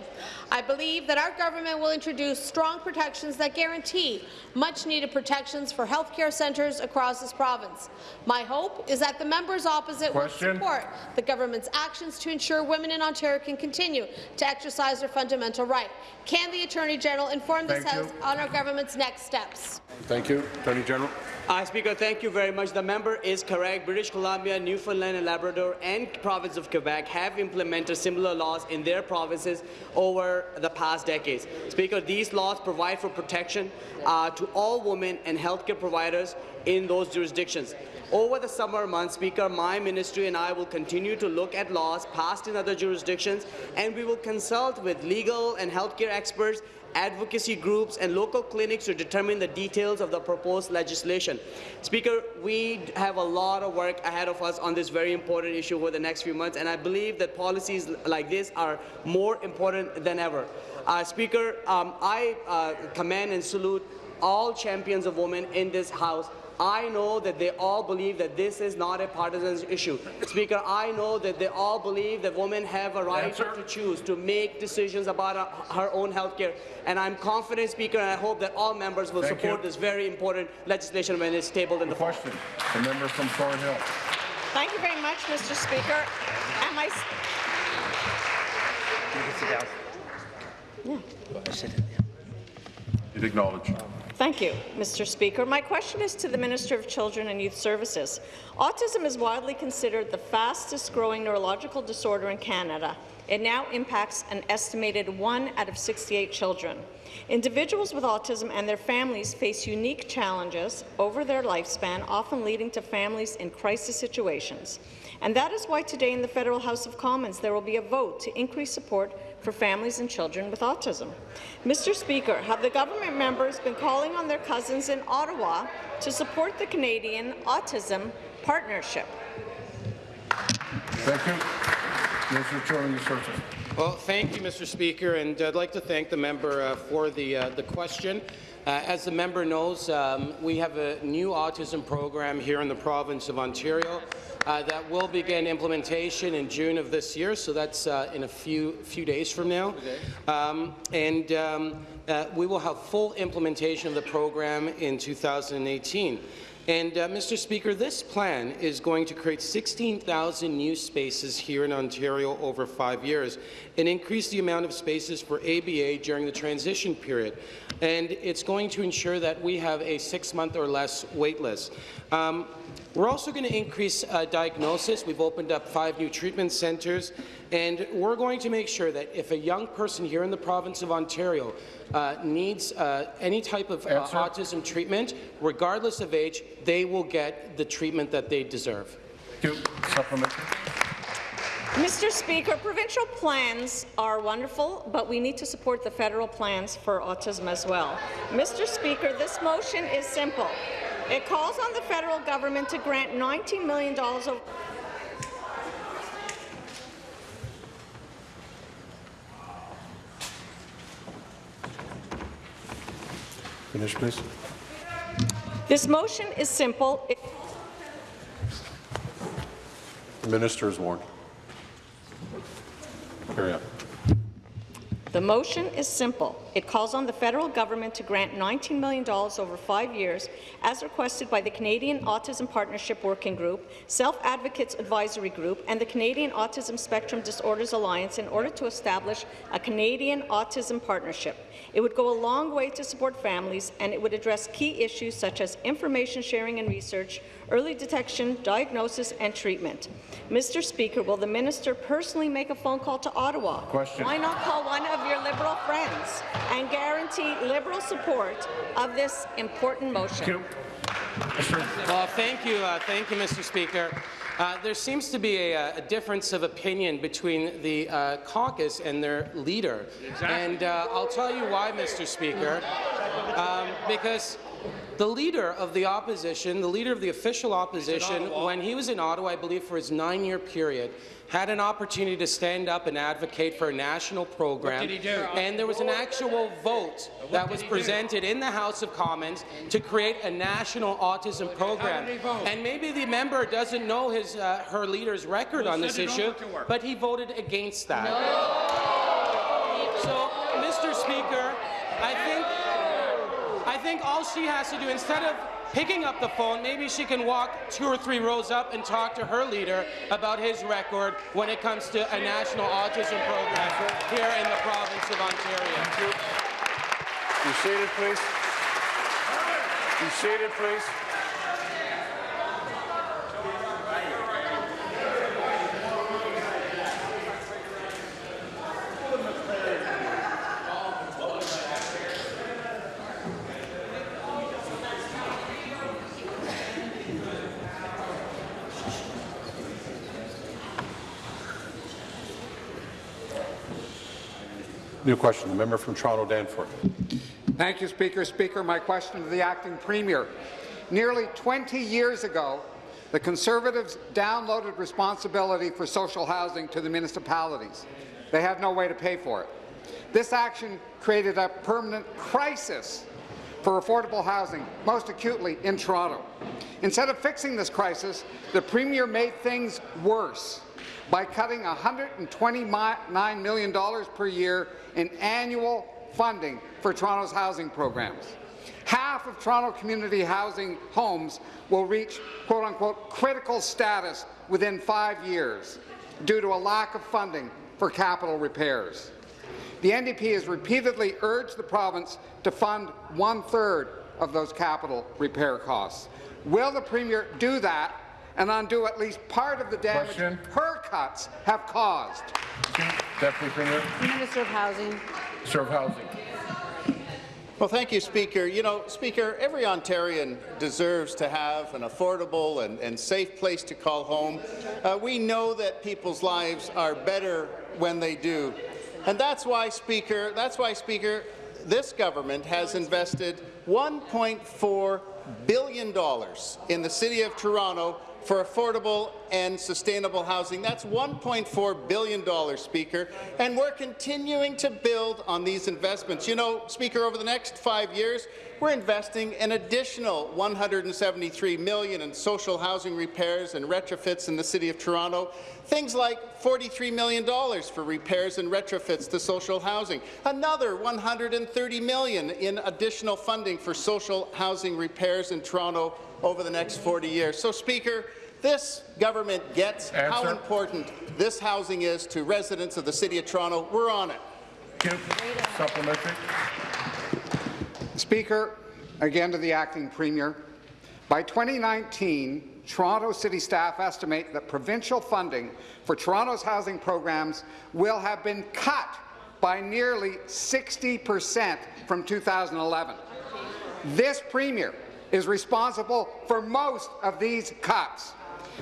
I believe that our government will introduce strong protections that guarantee much-needed protections for healthcare centres across this province. My hope is that the members opposite Question. will support the government's actions to ensure women in Ontario can continue to exercise their fundamental right. Can the Attorney General inform this you. House on our government's next steps? Thank you. Attorney General. Uh, Speaker, thank you very much. The member is correct. British Columbia, Newfoundland and Labrador and province of Quebec have implemented similar laws in their provinces over the past decades. Speaker, these laws provide for protection uh, to all women and healthcare providers in those jurisdictions. Over the summer months, Speaker, my ministry and I will continue to look at laws passed in other jurisdictions, and we will consult with legal and healthcare experts advocacy groups and local clinics to determine the details of the proposed legislation. Speaker, we have a lot of work ahead of us on this very important issue over the next few months, and I believe that policies like this are more important than ever. Uh, Speaker, um, I uh, commend and salute all champions of women in this House. I know that they all believe that this is not a partisan issue. Speaker, I know that they all believe that women have a right Answer. to choose, to make decisions about her own health care. And I'm confident, Speaker, and I hope that all members will Thank support you. this very important legislation when it's tabled in the fall. Question. The member from Thornhill. Thank you very much, Mr. Speaker. And my, You'd acknowledge. Thank you, Mr. Speaker. My question is to the Minister of Children and Youth Services. Autism is widely considered the fastest-growing neurological disorder in Canada. It now impacts an estimated 1 out of 68 children. Individuals with autism and their families face unique challenges over their lifespan, often leading to families in crisis situations. And that is why today in the Federal House of Commons there will be a vote to increase support for families and children with autism. Mr. Speaker, have the government members been calling on their cousins in Ottawa to support the Canadian Autism Partnership? Thank you. Minister of Children and Youth Well, thank you, Mr. Speaker, and I'd like to thank the member uh, for the, uh, the question. Uh, as the member knows, um, we have a new autism program here in the province of Ontario uh, that will begin implementation in June of this year, so that's uh, in a few few days from now. Um, and um, uh, we will have full implementation of the program in 2018. And, uh, Mr. Speaker, this plan is going to create 16,000 new spaces here in Ontario over five years and increase the amount of spaces for ABA during the transition period. And it's going to ensure that we have a six-month or less wait list. Um, we're also going to increase uh, diagnosis. We've opened up five new treatment centres, and we're going to make sure that if a young person here in the province of Ontario uh, needs uh, any type of uh, autism treatment, regardless of age, they will get the treatment that they deserve. Thank you. Supplementary. Mr. Speaker, provincial plans are wonderful, but we need to support the federal plans for autism as well. Mr. Speaker, this motion is simple. It calls on the federal government to grant $19 million of Finish, please. This motion is simple. It The minister is warned. Carry on. The motion is simple. It calls on the federal government to grant $19 million over five years, as requested by the Canadian Autism Partnership Working Group, Self Advocates Advisory Group, and the Canadian Autism Spectrum Disorders Alliance in order to establish a Canadian Autism Partnership. It would go a long way to support families, and it would address key issues such as information sharing and research, early detection, diagnosis, and treatment. Mr. Speaker, will the minister personally make a phone call to Ottawa? Question. Why not call one of your Liberal friends and guarantee Liberal support of this important motion? Thank you. Well, thank you, uh, thank you, Mr. Speaker. Uh, there seems to be a, a difference of opinion between the uh, caucus and their leader, and uh, I'll tell you why, Mr. Speaker. Um, because the leader of the opposition, the leader of the official opposition, when he was in Ottawa, I believe for his nine-year period, had an opportunity to stand up and advocate for a national program. did he do? And there was an actual vote that was did he do? presented in the House of Commons to create a national autism program. did he vote? And maybe the member doesn't know his, uh, her leader's record Well, on this issue, over to her. but he voted against that. No. So, Mr. Speaker, I think I think all she has to do, instead of picking up the phone, maybe she can walk two or three rows up and talk to her leader about his record when it comes to a national autism program here in the province of Ontario. Be seated, please. Be seated, please. New question, the member from Toronto Danforth. Thank you, Speaker. Speaker, my question to the acting premier. Nearly 20 years ago, the Conservatives downloaded responsibility for social housing to the municipalities. They have no way to pay for it. This action created a permanent crisis for affordable housing, most acutely in Toronto. Instead of fixing this crisis, the Premier made things worse by cutting $129 million per year in annual funding for Toronto's housing programs. Half of Toronto community housing homes will reach quote-unquote critical status within five years due to a lack of funding for capital repairs. The NDP has repeatedly urged the province to fund one-third of those capital repair costs. Will the Premier do that and undo at least part of the damage Question. her cuts have caused? Deputy Premier. Minister of Housing. Serve Housing. Well, thank you, Speaker. You know, Speaker, every Ontarian deserves to have an affordable and, and safe place to call home. Uh, we know that people's lives are better when they do. And that's why, Speaker, that's why, Speaker, this government has invested $1.4 billion in the City of Toronto for affordable and sustainable housing. That's $1.4 billion, Speaker, and we're continuing to build on these investments. You know, Speaker, over the next five years, we're investing an additional 173 million in social housing repairs and retrofits in the City of Toronto, things like $43 million for repairs and retrofits to social housing, another 130 million in additional funding for social housing repairs in Toronto over the next 40 years. So, Speaker, this government gets how important this housing is to residents of the City of Toronto. We're on it. Supplementary. Speaker, again to the acting premier. By 2019, Toronto City staff estimate that provincial funding for Toronto's housing programs will have been cut by nearly 60 per cent from 2011. This premier is responsible for most of these cuts.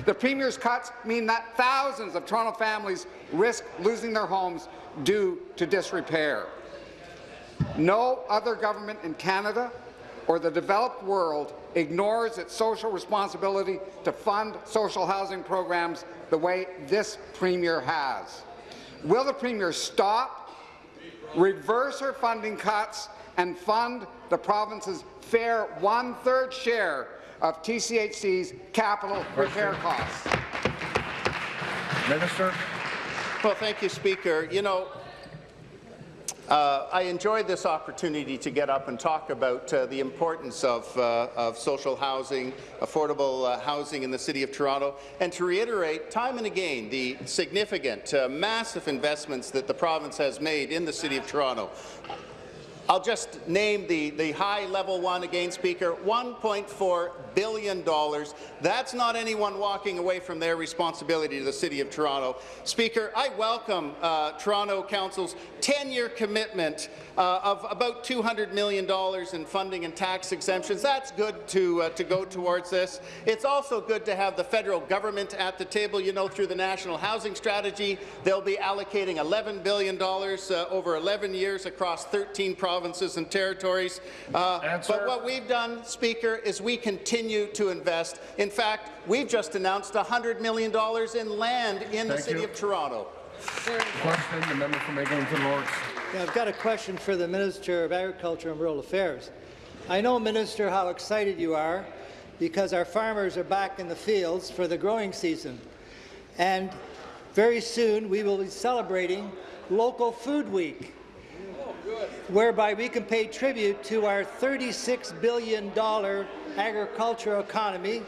The Premier's cuts mean that thousands of Toronto families risk losing their homes due to disrepair. No other government in Canada or the developed world ignores its social responsibility to fund social housing programs the way this Premier has. Will the Premier stop, reverse her funding cuts, and fund the province's fair one-third share of TCHC's capital repair costs? Minister. Well, thank you, Speaker. You know, uh, I enjoyed this opportunity to get up and talk about uh, the importance of, uh, of social housing, affordable uh, housing in the City of Toronto, and to reiterate time and again the significant, uh, massive investments that the province has made in the City of Toronto. I'll just name the, the high-level one again, Speaker, $1.4 billion. That's not anyone walking away from their responsibility to the City of Toronto. Speaker, I welcome uh, Toronto Council's 10-year commitment uh, of about $200 million in funding and tax exemptions. That's good to, uh, to go towards this. It's also good to have the federal government at the table. You know, through the National Housing Strategy, they'll be allocating $11 billion uh, over 11 years across 13 provinces and territories. Uh, but what we've done, Speaker, is we continue to invest. In fact, we've just announced $100 million in land in the City you. of Toronto. Question, the member from Eglinton Lawrence. Yeah, I've got a question for the Minister of Agriculture and Rural Affairs. I know, Minister, how excited you are because our farmers are back in the fields for the growing season. And very soon we will be celebrating Local Food Week, whereby we can pay tribute to our $36 billion agricultural economy,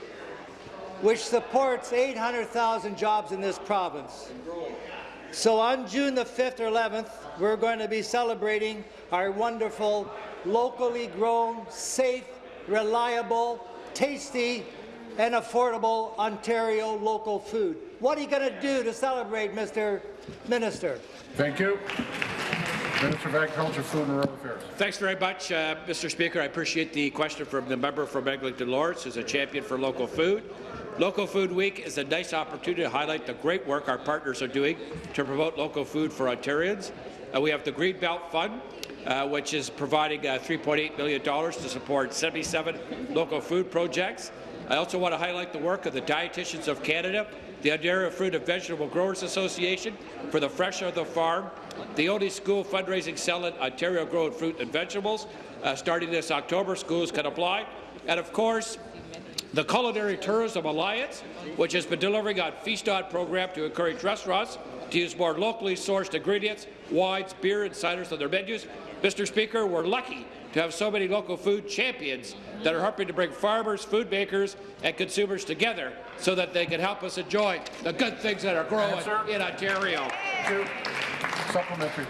which supports 800,000 jobs in this province. So on June the 5th or 11th, we're going to be celebrating our wonderful, locally grown, safe, reliable, tasty, and affordable Ontario local food. What are you going to do to celebrate, Mr. Minister? Thank you. Minister of Agriculture, Food and Rural Affairs. Thanks very much, uh, Mr. Speaker. I appreciate the question from the member from Eglinton Lawrence, who's a champion for local food. Local Food Week is a nice opportunity to highlight the great work our partners are doing to promote local food for Ontarians. Uh, we have the Greenbelt Fund, uh, which is providing uh, $3.8 million to support 77 local food projects. I also want to highlight the work of the Dietitians of Canada, the Ontario Fruit and Vegetable Growers Association for the Fresh of the Farm, the only school fundraising selling Ontario-grown fruit and vegetables. Uh, starting this October, schools can apply. And of course, the Culinary Tourism Alliance, which has been delivering on Feast On program to encourage restaurants to use more locally sourced ingredients, wines, beer, and ciders on their menus. Mr. Speaker, we're lucky to have so many local food champions that are helping to bring farmers, food makers, and consumers together so that they can help us enjoy the good things that are growing Answer. in Ontario. Supplementary.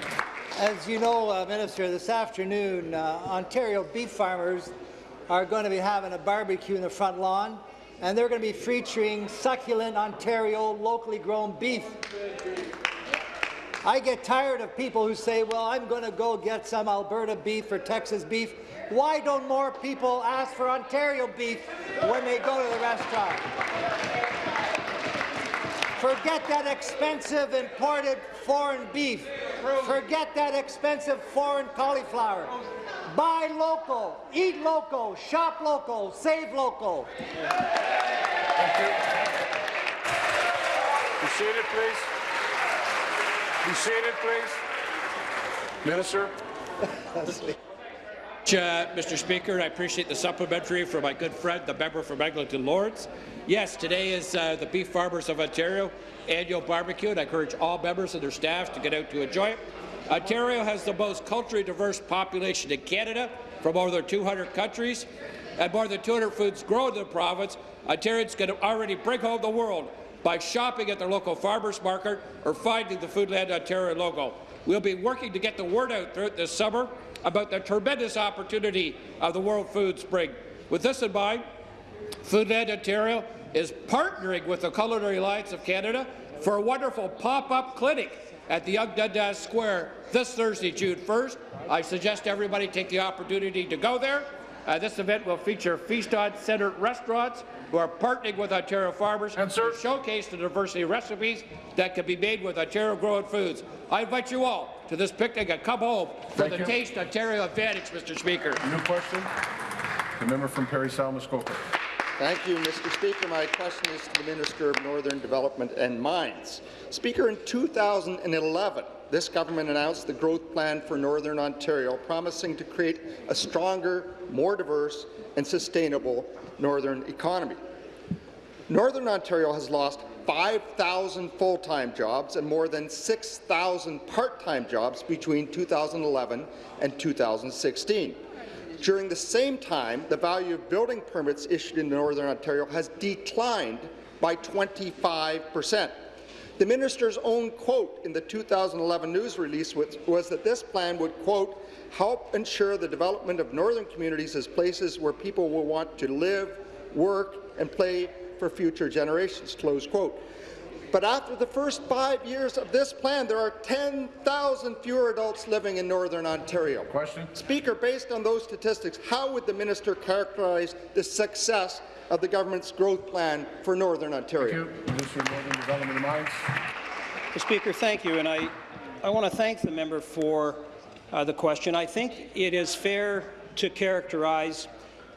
As you know, uh, Minister, this afternoon, uh, Ontario beef farmers are going to be having a barbecue in the front lawn, and they're going to be featuring succulent Ontario locally grown beef. I get tired of people who say, well, I'm going to go get some Alberta beef or Texas beef. Why don't more people ask for Ontario beef when they go to the restaurant? Forget that expensive imported foreign beef. Forget that expensive foreign cauliflower. Buy local, eat local, shop local, save local. You Be seated, please. Be seated, please. Minister. Uh, Mr. Speaker, I appreciate the supplementary from my good friend, the member from Eglinton Lords. Yes, today is uh, the Beef Farmers of Ontario annual barbecue, and I encourage all members and their staff to get out to enjoy it. Ontario has the most culturally diverse population in Canada, from more than 200 countries, and more than 200 foods grown in the province. Ontarians can already bring home the world by shopping at their local farmers market or finding the Foodland Ontario logo. We'll be working to get the word out throughout this summer about the tremendous opportunity of the World Food Spring. With this in mind, Foodland Ontario is partnering with the Culinary Alliance of Canada for a wonderful pop-up clinic at the Yonge Dundas Square this Thursday, June 1st. I suggest everybody take the opportunity to go there. Uh, this event will feature Feast on Centre restaurants who are partnering with Ontario farmers to showcase the diversity of recipes that can be made with Ontario-grown foods. I invite you all to this picnic and come home for Thank the you. Taste Ontario advantage, Mr. Speaker. New question. The member from Parry Muskoka. Thank you, Mr. Speaker. My question is to the Minister of Northern Development and Mines. Speaker, in 2011, this government announced the growth plan for Northern Ontario, promising to create a stronger, more diverse and sustainable northern economy. Northern Ontario has lost 5,000 full-time jobs and more than 6,000 part-time jobs between 2011 and 2016. During the same time, the value of building permits issued in Northern Ontario has declined by 25 percent. The minister's own quote in the 2011 news release was, was that this plan would, quote, help ensure the development of northern communities as places where people will want to live, work, and play for future generations, close quote. But after the first five years of this plan, there are 10,000 fewer adults living in Northern Ontario. Question. Speaker, based on those statistics, how would the minister characterize the success of the government's growth plan for Northern Ontario? Minister of Northern Development and Mines. Mr. Speaker, thank you, and I, I want to thank the member for uh, the question. I think it is fair to characterize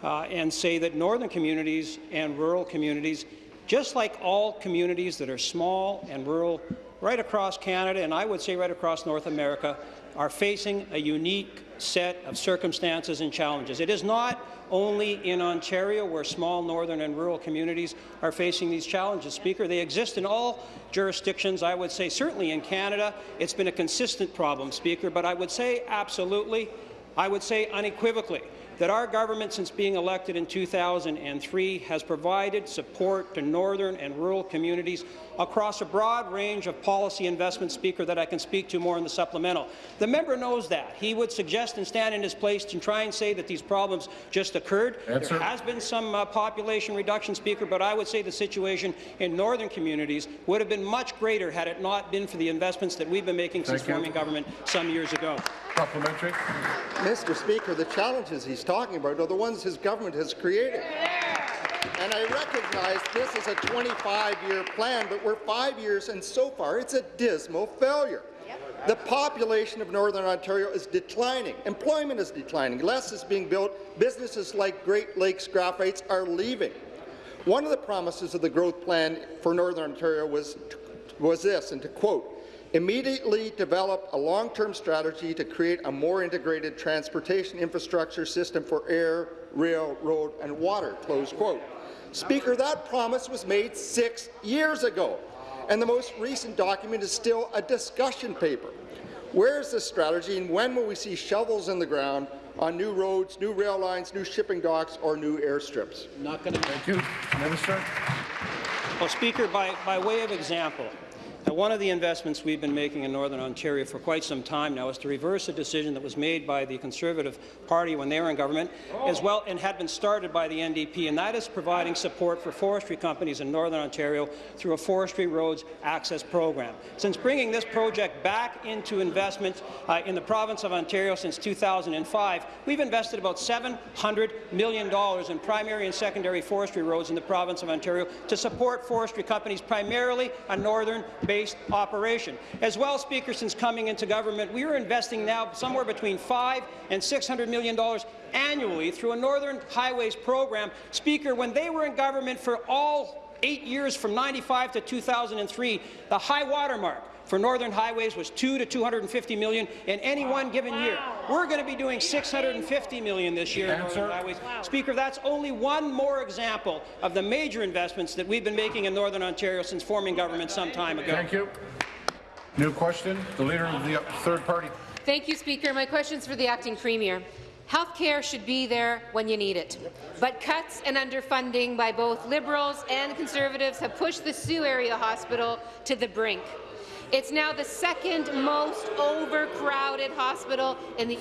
uh, and say that northern communities and rural communities, just like all communities that are small and rural right across Canada, and I would say right across North America, are facing a unique set of circumstances and challenges. It is not only in Ontario where small northern and rural communities are facing these challenges. Speaker, they exist in all jurisdictions. I would say certainly in Canada it's been a consistent problem, Speaker, but I would say absolutely, I would say unequivocally, that our government, since being elected in 2003, has provided support to northern and rural communities across a broad range of policy investments, Speaker, that I can speak to more in the supplemental. The member knows that. He would suggest and stand in his place to try and say that these problems just occurred. Answer. There has been some uh, population reduction, Speaker, but I would say the situation in northern communities would have been much greater had it not been for the investments that we've been making since Thank you. forming government some years ago. Supplementary. Mr. Speaker, the challenges he's talking about are the ones his government has created. And I recognize this is a 25-year plan, but we're five years, and so far it's a dismal failure. The population of Northern Ontario is declining. Employment is declining. Less is being built. Businesses like Great Lakes Graphites are leaving. One of the promises of the growth plan for Northern Ontario was, was this, and to quote, Immediately develop a long-term strategy to create a more integrated transportation infrastructure system for air, rail, road and water." Close quote. Speaker, that promise was made six years ago, and the most recent document is still a discussion paper. Where is this strategy, and when will we see shovels in the ground on new roads, new rail lines, new shipping docks, or new airstrips? Not going to. Thank you. Minister. Well, Speaker, by, by way of example, now, one of the investments we've been making in Northern Ontario for quite some time now is to reverse a decision that was made by the Conservative Party when they were in government, as well and had been started by the NDP, and that is providing support for forestry companies in Northern Ontario through a Forestry Roads Access Program. Since bringing this project back into investment uh, in the province of Ontario since 2005, we've invested about $700 million in primary and secondary forestry roads in the province of Ontario to support forestry companies, primarily a northern based operation. As well, Speaker, since coming into government, we are investing now somewhere between five and $600 million annually through a Northern Highways program. Speaker, when they were in government for all eight years from 95 to 2003, the high water mark for Northern Highways was 2 to 250 million in any one given year. We're going to be doing 650 million this year in Northern Highways. Speaker, that's only one more example of the major investments that we've been making in Northern Ontario since forming government some time ago. Thank you. New question. The Leader of the Third Party. Thank you, Speaker. My question is for the Acting Premier. Health care should be there when you need it. But cuts and underfunding by both Liberals and Conservatives have pushed the Sault Area Hospital to the brink. It's now the second most overcrowded hospital in the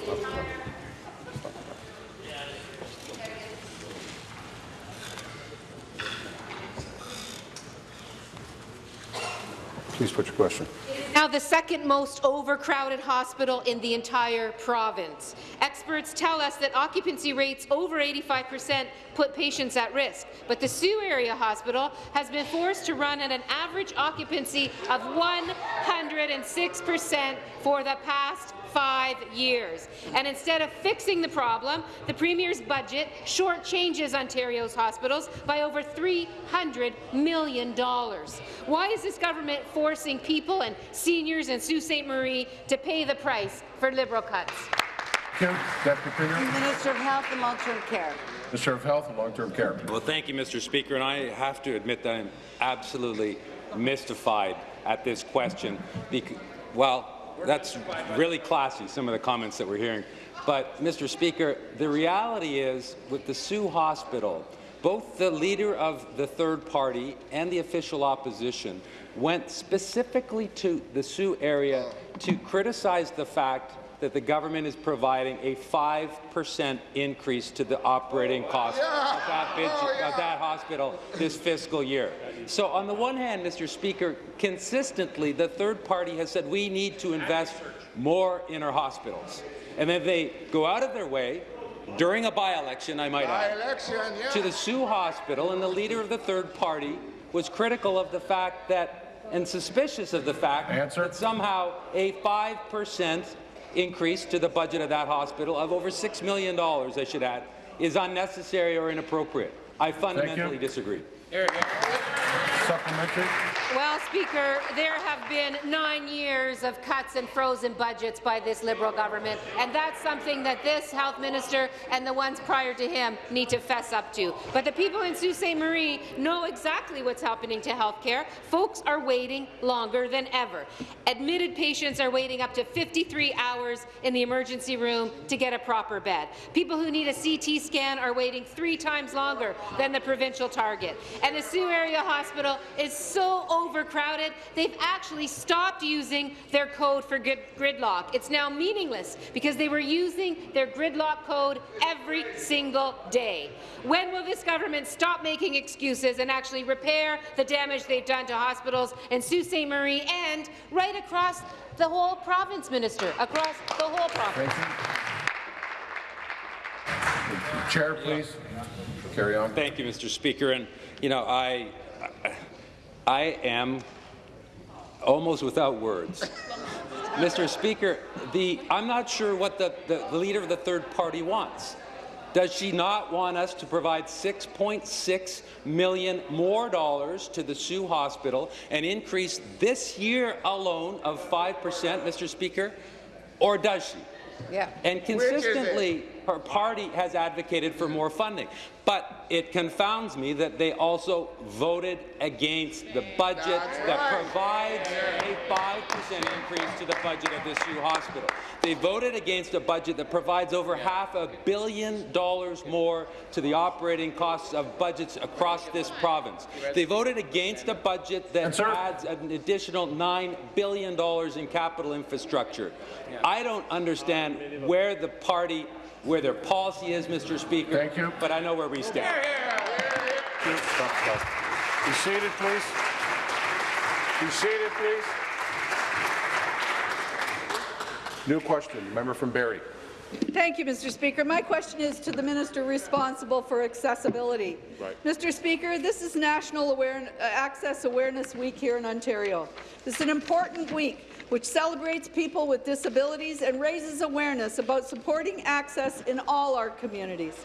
Please put your question. Now the second most overcrowded hospital in the entire province. Experts tell us that occupancy rates over 85% put patients at risk, but the Sault Area Hospital has been forced to run at an average occupancy of 106% for the past five years. And instead of fixing the problem, the Premier's budget shortchanges Ontario's hospitals by over $300 million. Why is this government forcing people and seniors in Sault Ste. Marie to pay the price for Liberal cuts? Thank you. Minister of Health and Long-Term Care. Minister of Health and Long-Term Care. Well, thank you, Mr. Speaker, and I have to admit that I'm absolutely mystified at this question. Bec well, that's really classy, some of the comments that we're hearing. But, Mr. Speaker, the reality is, with the Sault Hospital, both the leader of the third party and the official opposition went specifically to the Sault area to criticize the fact that the government is providing a 5% increase to the operating cost of, that bid, oh, of that hospital this fiscal year. So on the one hand, Mr. Speaker, consistently the third party has said we need to invest more in our hospitals. And then they go out of their way during a by-election, I might add, yeah. to the Sault Hospital, and the leader of the third party was critical of the fact that, and suspicious of the fact Answer. that somehow a 5 percent increase to the budget of that hospital of over $6 million, I should add, is unnecessary or inappropriate. I fundamentally disagree. Supplementary. Well, Speaker, there have been nine years of cuts and frozen budgets by this Liberal government, and that's something that this health minister and the ones prior to him need to fess up to. But the people in Sault Ste. Marie know exactly what's happening to health care. Folks are waiting longer than ever. Admitted patients are waiting up to 53 hours in the emergency room to get a proper bed. People who need a CT scan are waiting three times longer than the provincial target. And the Sault Area Hospital is so overcrowded, they've actually stopped using their code for gridlock. It's now meaningless because they were using their gridlock code every single day. When will this government stop making excuses and actually repair the damage they've done to hospitals in Sault Ste. Marie and right across the whole province, Minister, across the whole province? Chair, please. Carry on. Thank you, Mr. Speaker. And you know, I, I am almost without words. Mr. Speaker, the, I'm not sure what the, the, the leader of the third party wants. Does she not want us to provide 6.6 million more dollars to the Sault Hospital and increase this year alone of 5 percent, Mr. Speaker? Or does she? Yeah. And Which is it? consistently, her party has advocated for more funding. But it confounds me that they also voted against the budget that provides a 5% increase to the budget of this Sault Hospital. They voted against a budget that provides over half a billion dollars more to the operating costs of budgets across this province. They voted against a budget that adds an additional $9 billion in capital infrastructure. I don't understand where the party where their policy is, Mr. Speaker. Thank you. But I know where we stand. Be seated, please. Be seated, please. New question, member from Barrie. Thank you, Mr. Speaker. My question is to the minister responsible for accessibility. Right. Mr. Speaker, this is National Aware Access Awareness Week here in Ontario. This is an important week which celebrates people with disabilities and raises awareness about supporting access in all our communities.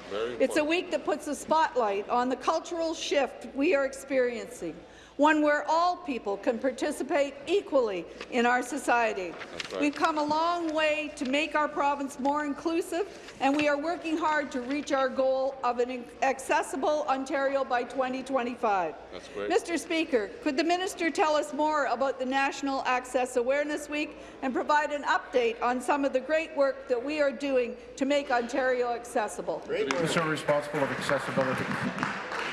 It's a week that puts a spotlight on the cultural shift we are experiencing one where all people can participate equally in our society. right. We've come a long way to make our province more inclusive, and we are working hard to reach our goal of an accessible Ontario by 2025. That's great. Mr. Speaker, could the minister tell us more about the National Access Awareness Week and provide an update on some of the great work that we are doing to make Ontario accessible? Minister responsible of accessibility.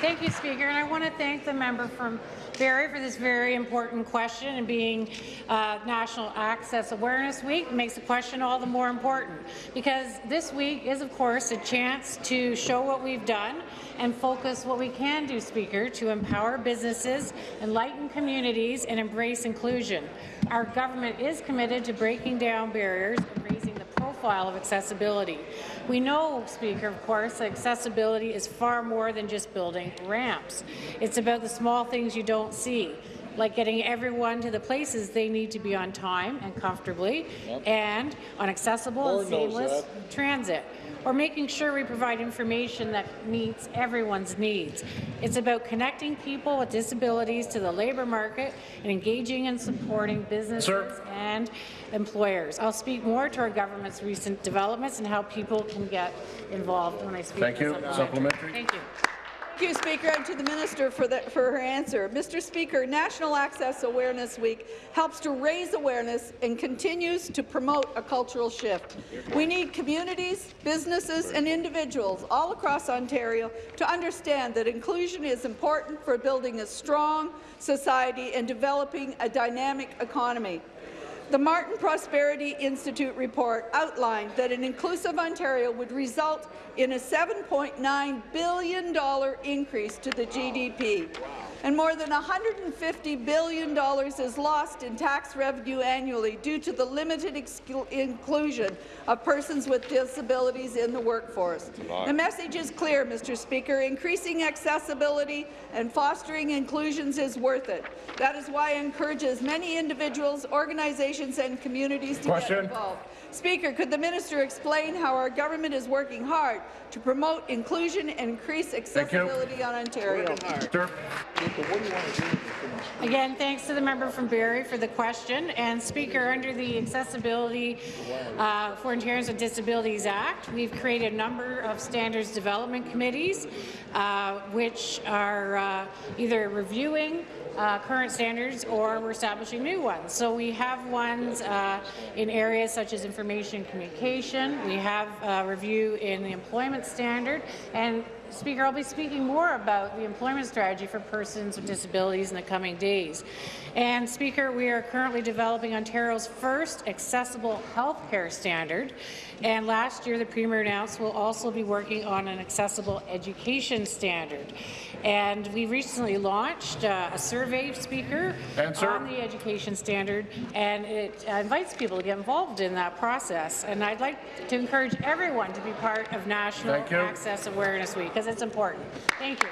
Thank you, Speaker, and I want to thank the member from Barrie for this very important question and being uh, National Access Awareness Week makes the question all the more important because this week is, of course, a chance to show what we've done and focus what we can do, Speaker, to empower businesses, enlighten communities, and embrace inclusion. Our government is committed to breaking down barriers and raising the profile of accessibility. We know, Speaker, of course, that accessibility is far more than just building ramps. It's about the small things you don't see, like getting everyone to the places they need to be on time and comfortably, Yep. and on accessible Lord and seamless transit or making sure we provide information that meets everyone's needs. It's about connecting people with disabilities to the labour market and engaging and supporting businesses and employers. I'll speak more to our government's recent developments and how people can get involved when I speak. Thank you. Supplementary. Thank you. Thank you, Speaker, and to the Minister for, the, for her answer. Mr. Speaker, National Access Awareness Week helps to raise awareness and continues to promote a cultural shift. We need communities, businesses and individuals all across Ontario to understand that inclusion is important for building a strong society and developing a dynamic economy. The Martin Prosperity Institute report outlined that an inclusive Ontario would result in a $7.9 billion increase to the GDP, and more than $150 billion is lost in tax revenue annually due to the limited inclusion of persons with disabilities in the workforce. The message is clear, Mr. Speaker. Increasing accessibility and fostering inclusions is worth it. That is why I encourage as many individuals, organizations and communities to Question. get involved. Speaker, could the minister explain how our government is working hard to promote inclusion and increase accessibility on Ontario? Again, thanks to the member from Barrie for the question. And Speaker, under the Accessibility uh, for Ontarians with Disabilities Act, we've created a number of standards development committees, uh, which are uh, either reviewing uh, current standards or we're establishing new ones. So we have ones uh, in areas such as information communication. We have a review in the employment standard. And Speaker, I'll be speaking more about the employment strategy for persons with disabilities in the coming days. And Speaker, we are currently developing Ontario's first accessible health care standard. And last year, the Premier announced we'll also be working on an accessible education standard. And we recently launched uh, a survey, Speaker, Answer. on the education standard, and it uh, invites people to get involved in that process. And I'd like to encourage everyone to be part of National Access Awareness Week, because it's important. Thank you.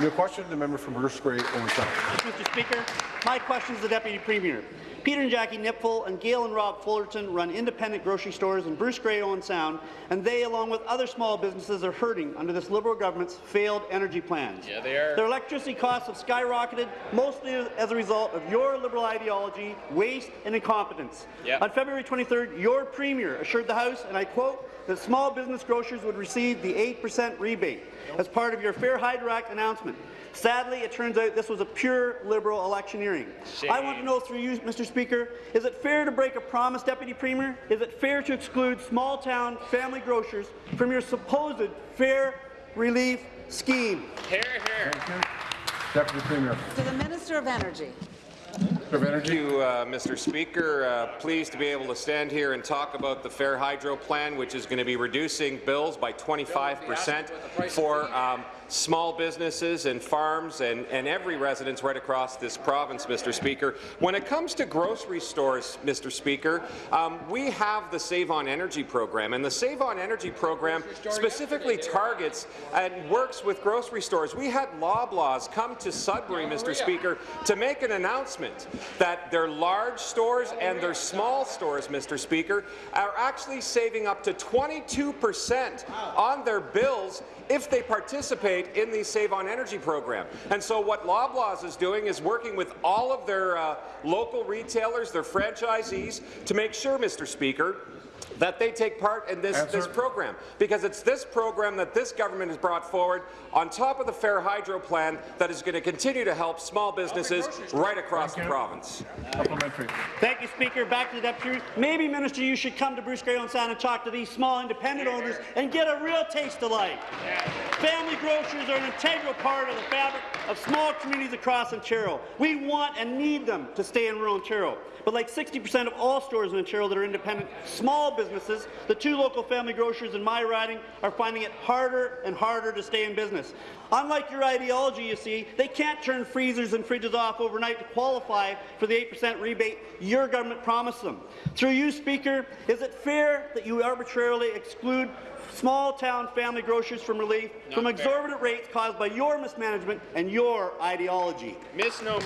New question, the member from Bruce Grey, Owen Sound. Mr. Speaker, my question is to the Deputy Premier. Peter and Jackie Nipfel and Gail and Rob Fullerton run independent grocery stores in Bruce Grey, Owen Sound, and they, along with other small businesses, are hurting under this Liberal government's failed energy plans. Yeah, they are. Their electricity costs have skyrocketed, mostly as a result of your Liberal ideology, waste and incompetence. Yep. On February 23rd, your Premier assured the House, and I quote, that small business grocers would receive the 8% rebate as part of your Fair Hydro Act announcement. Sadly, it turns out this was a pure Liberal electioneering. I want to know through you, Mr. Speaker, is it fair to break a promise, Deputy Premier? Is it fair to exclude small-town family grocers from your supposed fair relief scheme? Hear, hear. Deputy Premier. To the Minister of Energy. Thank you, uh, Mr. Speaker. Uh, pleased to be able to stand here and talk about the Fair Hydro Plan, which is going to be reducing bills by 25 percent for um, small businesses and farms and, and every residence right across this province, Mr. Speaker. When it comes to grocery stores, Mr. Speaker, um, we have the Save on Energy program, and the Save on Energy program specifically targets and works with grocery stores. We had Loblaws come to Sudbury, Mr. Speaker, to make an announcement that their large stores and their small stores, Mr. Speaker, are actually saving up to 22 percent on their bills if they participate in the Save on Energy program. And so what Loblaws is doing is working with all of their uh, local retailers, their franchisees, to make sure, Mr. Speaker, that they take part in this, this program, because it's this program that this government has brought forward on top of the Fair Hydro plan that is going to continue to help small businesses right across the province. Thank you, Speaker. Back to the Deputy. Maybe, Minister, you should come to Bruce Grey Owen Sound and talk to these small independent owners and get a real taste of life. Family grocers are an integral part of the fabric of small communities across Ontario. We want and need them to stay in rural Ontario. But like 60% of all stores in Ontario that are independent small businesses, the two local family grocers in my riding are finding it harder and harder to stay in business. Unlike your ideology, you see, they can't turn freezers and fridges off overnight to qualify for the 8% rebate your government promised them. Through you, Speaker, is it fair that you arbitrarily exclude small-town family grocers from relief from fair. exorbitant rates caused by your mismanagement and your ideology? Misnomer.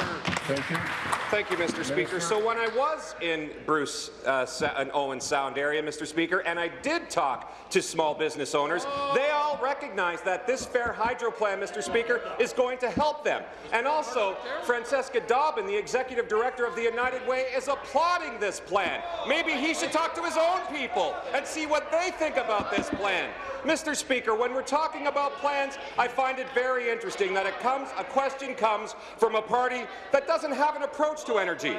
Thank you. Thank you, Mr. Speaker. So when I was in Bruce uh, and Owen Sound area, Mr. Speaker, and I did talk to small business owners, they all recognize that this Fair Hydro plan, Mr. Speaker, is going to help them. And also, Francesca Dobbyn, the executive director of the United Way, is applauding this plan. Maybe he should talk to his own people and see what they think about this plan. Mr. Speaker, when we're talking about plans, I find it very interesting that it comes, a question comes from a party that doesn't have an approach to energy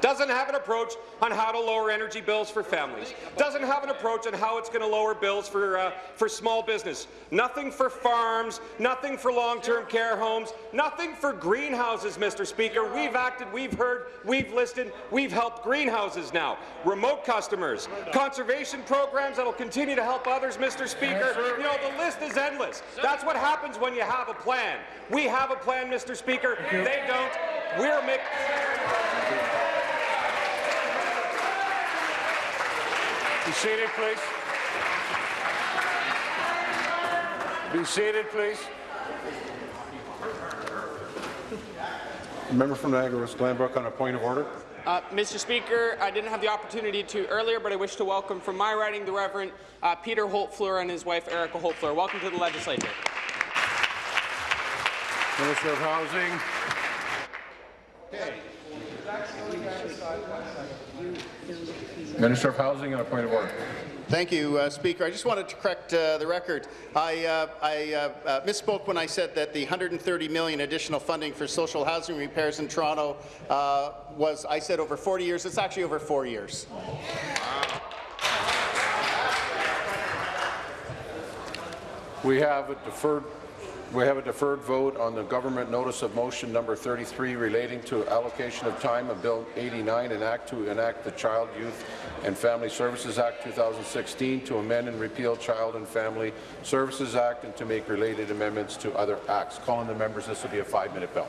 doesn't have an approach on how to lower energy bills for families, doesn't have an approach on how it's going to lower bills for, uh, for small business, nothing for farms, nothing for long-term care homes, nothing for greenhouses, Mr. Speaker. We've acted, we've heard, we've listened, we've helped greenhouses now, remote customers, conservation programs that will continue to help others, Mr. Speaker. You know, the list is endless. That's what happens when you have a plan. We have a plan, Mr. Speaker. They don't. We're making... Be seated, please. Be seated, please. Member from Niagara West Glanbrook on a point of order. Uh, Mr. Speaker, I didn't have the opportunity to earlier, but I wish to welcome from my riding the Reverend uh, Peter Holtfleur and his wife Erica Holtfleur. Welcome to the legislature. Minister of Housing. Minister of Housing on a point of order. Thank you, uh, Speaker. I just wanted to correct uh, the record. I, uh, I uh, uh, misspoke when I said that the 130 million additional funding for social housing repairs in Toronto uh, was, I said over 40 years. It's actually over four years. We have a deferred we have a deferred vote on the government notice of motion number 33 relating to allocation of time of Bill 89 and Act to enact the Child, Youth and Family Services Act 2016 to amend and repeal Child and Family Services Act and to make related amendments to other acts. Calling the members, this will be a five-minute bell.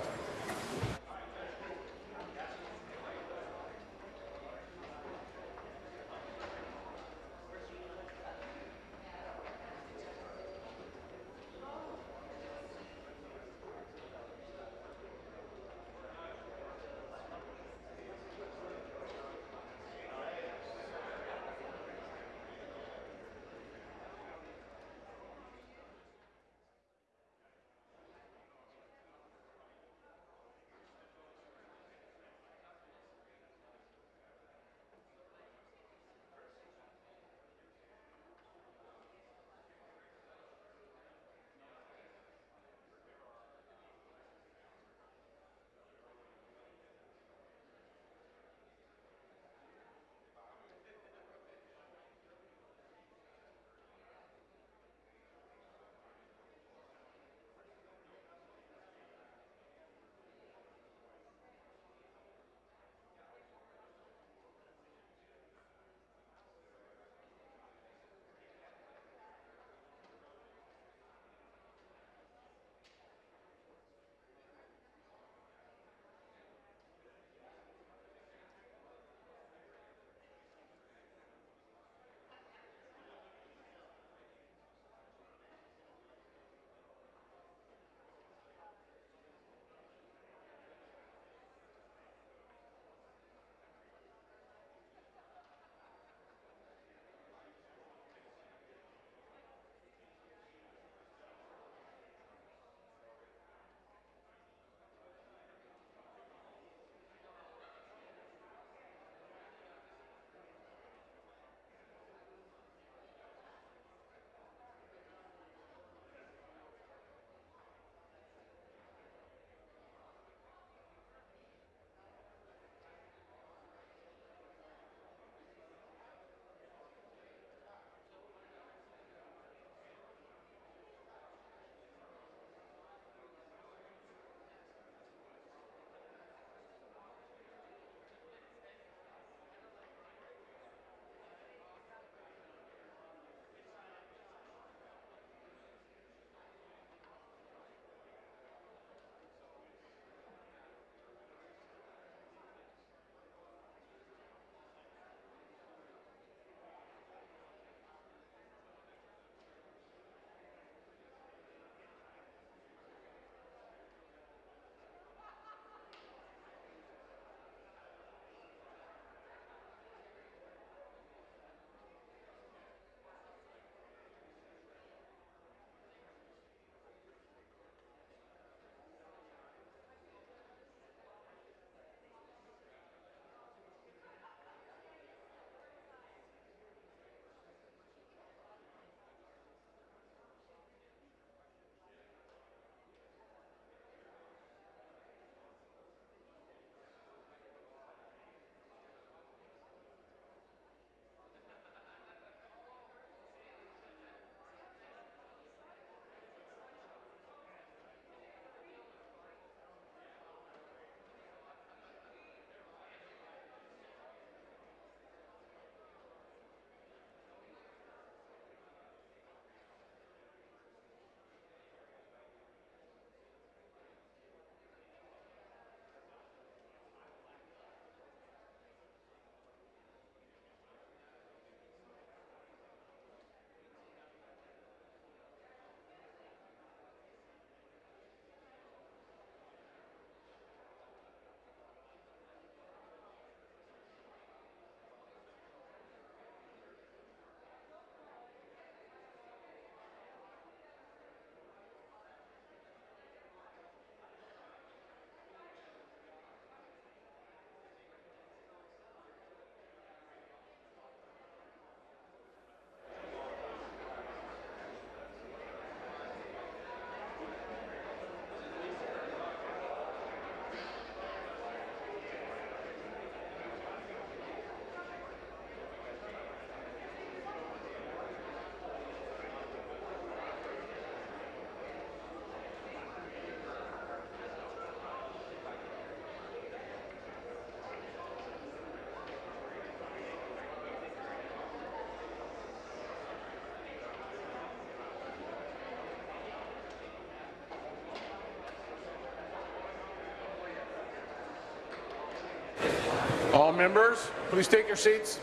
All members, please take your seats.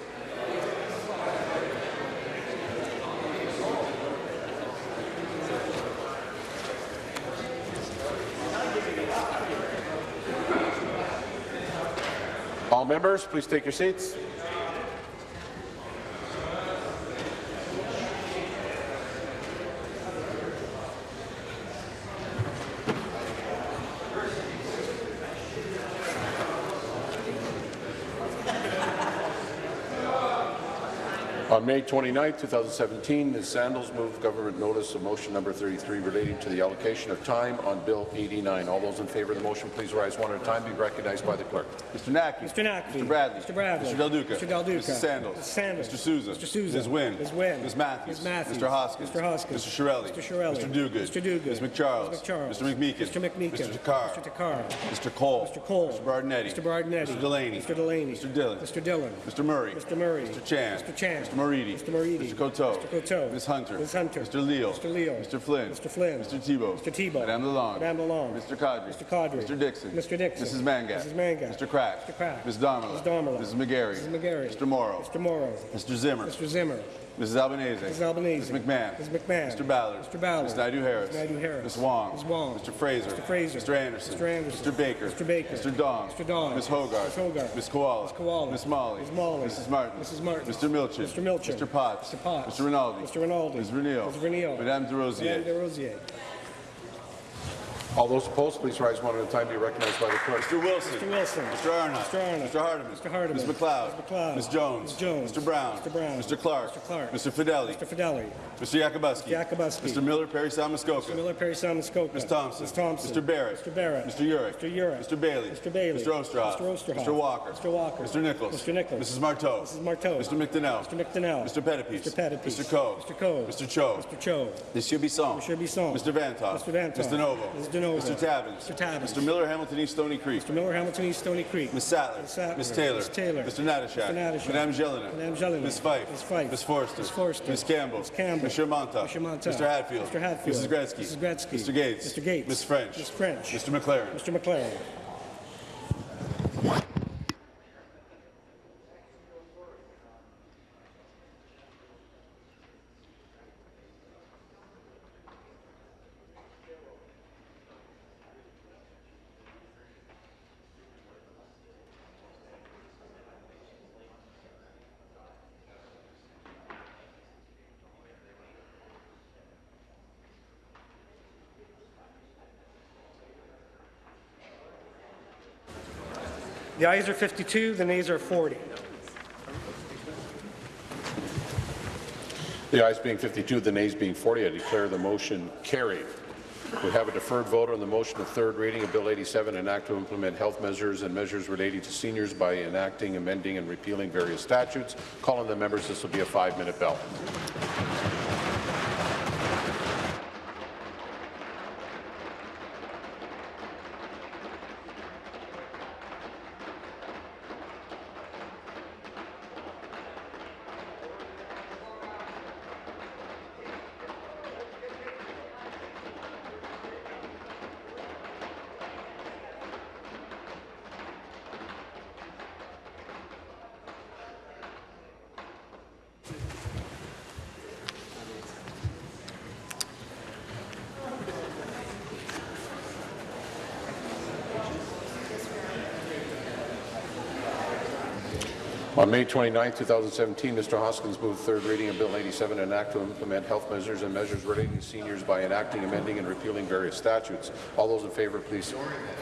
All members, please take your seats. May 29, 2017, Ms. Sandals moved government notice of motion number 33 relating to the allocation of time on Bill 89. All those in favour of the motion, please rise one at a time. Be recognized by the clerk. Mr. Naqvi. Mr. Naqvi. Mr. Bradley. Mr. Bradley. Mr. Del Duca. Mr. Del Duca. Mrs. Sandals. Mrs. Sandals. Mr. Sousa. Mr. Sousa. Ms. Wynne. Ms. Wynne. Ms. Matthews. Ms. Matthews. Mr. Hoskins. Mr. Hoskins. Mr. Chiarelli. Mr. Chiarelli. Mr. Duguid. Mr. Duguid. Ms. McCharles. Ms. McCharles. Mr. McMeekin. Mr. McMeekin. Mr. Takhar. Mr. Takhar. Mr. Colle. Mr. Colle. Mr. Berardinetti. Mr. Berardinetti. Mr. Delaney. Mr. Delaney. Mr. Dhillon. Mr. Dhillon. Mr. Murray. Mr. Murray. Mr. Chan. Mr. Chan. Mr. Moridi. Mr. Moridi. Mr. Coteau. Mr. Coteau. Ms. Hunter. Ms. Hunter. Mr. Leal. Mr. Leal. Mr. Flynn. Mr. Flynn. Mr. Thibeault. Mr. Thibeault. Madame Lalonde. Madame Lalonde. Mr. Qaadri. Mr. Qaadri. Mr. Dickson. Mr. Dickson. Mrs. Mangat. Mrs. Mangat. Mr. Crack. Mr. Crack. Ms. Damerla. Ms. Damerla. Mrs. McGarry. Mrs. McGarry. Mr. Mauro. Mr. Mauro. Mr. Zimmer. Mr. Zimmer. Mrs. Albanese. Mrs. Albanese. Ms. McMahon. Ms. McMahon. Mr. Ballard. Mr. Ballard. Ms. Naidoo Harris. Ms. Naidoo Harris. Ms. Wong. Ms. Wong. Mr. Fraser. Mr. Fraser. Mr. Anderson. Mr. Anderson. Mr. Baker. Mr. Baker. Mr. Dong. Mr. Dong. Ms. Hoggarth. Ms. Hoggarth. Ms. Kiwala. Ms. Kiwala. Ms. Malhi. Ms. Malhi. Mrs. Martin. Mrs. Martin. Mr. Milczyn. Mr. Milczyn. Mr. Potts. Mr. Potts. Mr. Rinaldi. Mr. Rinaldi. Ms. Vernile. Ms. Vernile. Madame Des Rosiers. Madame Des Rosiers. All those opposed, please rise one at a time. To be recognized by the clerk. Mr. Wilson. Mr. Wilson. Mr. Arnott. Mr. Arnott. Mr. Hardeman. Mr. Hardeman. Ms. MacLeod. Ms. MacLeod. Ms. Jones. Ms. Jones. Mr. Brown. Mr. Brown. Mr. Clark. Mr. Clark. Mr. Fedeli. Mr. Fedeli. Mr. Yakabuski. Yakabuski. Mr. Miller, Parry Salmuskoka. Mr. Miller, Parry Salmuskoka. Ms. Thompson. Ms. Thompson. Mr. Barrett. Mr. Barrett. Mr. Yurek. Mr. Yurek. Mr. Bailey. Mr. Bailey. Mr. Oosterhoff. Mr. Oosterhoff. Mr. Walker. Mr. Walker. Mr. Nicholls. Mr. Nicholls. Mrs. Martow. Mrs. Martow. Mr. McDonell. Mr. McDonell. Mr. Pettapiece. Mr. Pettapiece. Mr. Coe. Mr. Coe. Mr. Cho. Mr. Cho. Monsieur Bisson. Monsieur Bisson. Mr. Vanthof. Mr. Vanthof. Mr. Novo. Ms. Mr. Uh, Tabuns. Mr. Tabuns. Mr. Miller, Hamilton East Stoney Creek. Mr. Miller, Hamilton East, Stoney Creek. Ms. Sattler. Ms. Sattler. Ms. Taylor. Ms. Taylor. Mr. Natyshak. Mr. Natyshak. Madame Gélinas. Madame Gélinas. Ms. Fife. Ms. Fife. Ms. Forster. Ms. Forster. Ms. Campbell. Ms. Campbell. Monsieur Mantha. Monsieur Mantha. Mr. Hatfield. Mr. Hatfield. Mrs. Gretzky. Mrs. Gretzky. Mr. Gates. Mr. Gates. Ms. French. Ms. French. Mr. MacLaren. Mr. MacLaren. The ayes are 52, the nays are 40. The ayes being 52, the nays being 40, I declare the motion carried. We have a deferred vote on the motion of third reading of Bill 87, an act to implement health measures and measures relating to seniors by enacting, amending, and repealing various statutes. Calling the members, this will be a five-minute bell. On May 29, 2017, Mr. Hoskins moved third reading of Bill 87, an act to implement health measures and measures relating to seniors by enacting, amending, and repealing various statutes. All those in favour, please.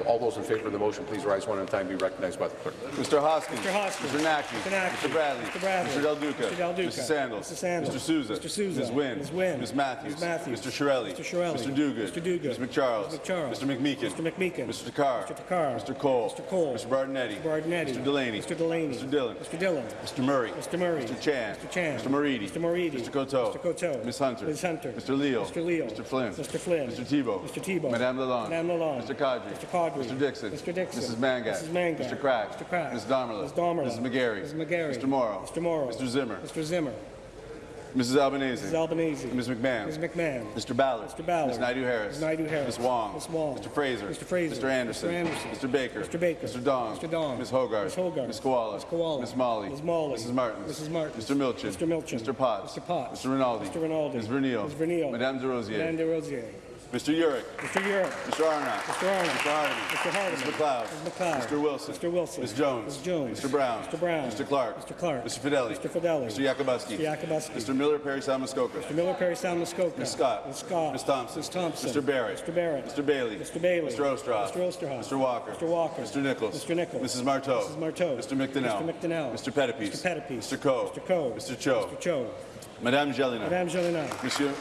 All those in favour of the motion, please rise one at a time. Be recognized by the clerk. Mr. Hoskins. Mr. Hoskins. Mr. Naqvi. Mr. Naqvi. Mr. Bradley. Mr. Bradley. Mr. Del Duca. Mr. Del Duca. Mrs. Sandals. Mr. Sandals. Mr. Sousa. Mr. Sousa. Ms. Wynne. Ms. Wynne. Ms. Matthews. Ms. Matthews. Mr. Chiarelli. Mr. Chiarelli. Mr. Duguid. Mr. Duguid. Ms. McCharles. Ms. McCharles. Mr. McMeekin. Mr. McMeekin. Mr. Takhar. Mr. Takhar. Mr. Colle. Mr. Colle. Mr. Berardinetti. Mr. Berardinetti. Mr. Delaney. Mr. Delaney. Mr. Dhillon. Mr. Dhillon. Mr. Murray. Mr. Murray. Mr. Chan. Mr. Chan. Mr. Moridi. Mr. Moridi. Mr. Coteau. Mr. Coteau. Ms. Hunter. Ms. Hunter. Mr. Leal. Mr. Leal. Mr. Flynn. Mr. Flynn. Mr. Thibeault. Mr. Thibeault. Madame Lalonde. Madame Lalonde. Mr. Qaadri. Mr. Qaadri. Mr. Dickson. Mr. Dickson. Mrs. Mangat. Mrs. Mangat. Mr. Crack. Mr. Crack. Ms. Damerla. Ms. Damerla. Mrs. McGarry. Mrs. McGarry. Mr. Mauro. Mr. Mauro. Mr. Zimmer. Mr. Zimmer. Mrs. Albanese. Mrs. Albanese. Ms. McMahon. Ms. McMahon. Mr. Ballard. Mr. Ballard. Ms. Naidoo-Harris. Ms. Naidoo-Harris. Ms. Wong. Ms. Wong. Mr. Fraser. Mr. Fraser. Mr. Anderson. Mr. Anderson. Mr. Baker. Mr. Baker. Mr. Dong. Mr. Dong. Ms. Hoggarth. Ms. Hoggarth. Ms. Kiwala. Ms. Kiwala. Ms. Malhi. Ms. Malhi. Mrs. Martin. Mrs. Martins. Mr. Milczyn. Mr. Milczyn. Mr. Potts. Mr. Potts. Mr. Rinaldi. Mr. Rinaldi. Ms. Vernile. Ms. Vernile. Madame Des Rosiers. Madame Des Rosiers. Mr. Yurek. Mr. Europe. Mr. Arnott. Mr. Arnott. Mr. Hardeman. Mr. Hardeman. Mr. MacLeod. Ms. MacLeod. Mr. Wilson. Mr. Wilson. Ms. Jones. Ms. Jones. Mr. Brown. Mr. Brown. Mr. Clark. Mr. Clark. Mr. Fedeli. Mr. Fedeli. Mr. Yakabuski. Mr. Yakabuski. Mr. Miller Parry Salmuskoka. Mr. Miller Parry Muskoka. Ms. Scott. Ms. Scott. Ms. Thompson. Ms. Thompson. Mr. Barrett. Mr. Barrett. Mr. Bailey. Mr. Bailey. Mr. Oosterhoff. Mr. Oosterhoff. Mr. Walker. Mr. Walker. Mr. Nicholls. Mr. Nicholls. Mrs. Martow. Mrs. Martow. Mr. McDonell. Mr. McDonell. Mr. Pettapiece. Mr. Pettapiece. Mr. Coe. Mr. Coe. Mr. Cho. Mr. Cho. Madame Gélinas. Madame Gélinas. Monsieur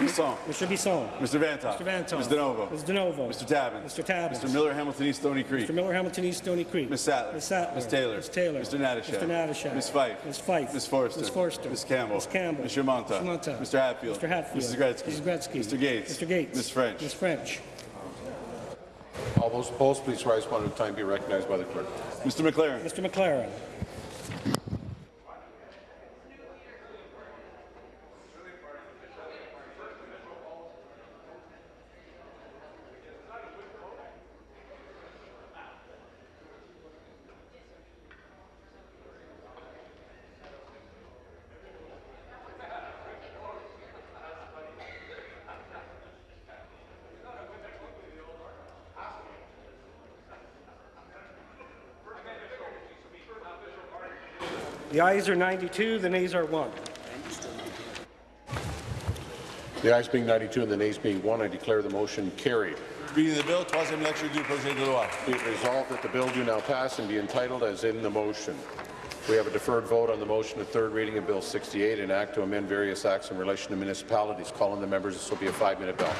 Bisson. Mr. Bisson. Mr. Vanthof. Mr. Vanthof. Ms. DiNovo. Ms. DiNovo. Mr. Tabuns. Mr. Tabuns. Mr. Miller Hamilton East Stoney Creek. Mr. Miller Hamilton East Stoney Creek. Ms. Sattler. Ms. Sattler. Ms. Taylor. Ms. Taylor. Mr. Natyshak. Mr. Natyshak. Ms. Fife. Ms. Fife. Ms. Forster. Ms. Forster. Ms. Campbell. Ms. Campbell. Mr. Mantha. Mr. Mantha. Mr. Hatfield. Mr. Hatfield. Mrs. Gretzky. Mrs. Gretzky. Mr. Gates. Mr. Gates. Ms. French. Ms. French. All those opposed, please rise one at a time. Be recognized by the clerk. Mr. MacLaren. Mr. MacLaren. The ayes are 92, the nays are 1. The ayes being 92 and the nays being 1, I declare the motion carried. Reading the bill, troisième lecture du projet de loi. Be it resolved that the bill do now pass and be entitled as in the motion. We have a deferred vote on the motion of third reading of Bill 68, an act to amend various acts in relation to municipalities. Calling the members, this will be a five-minute bell.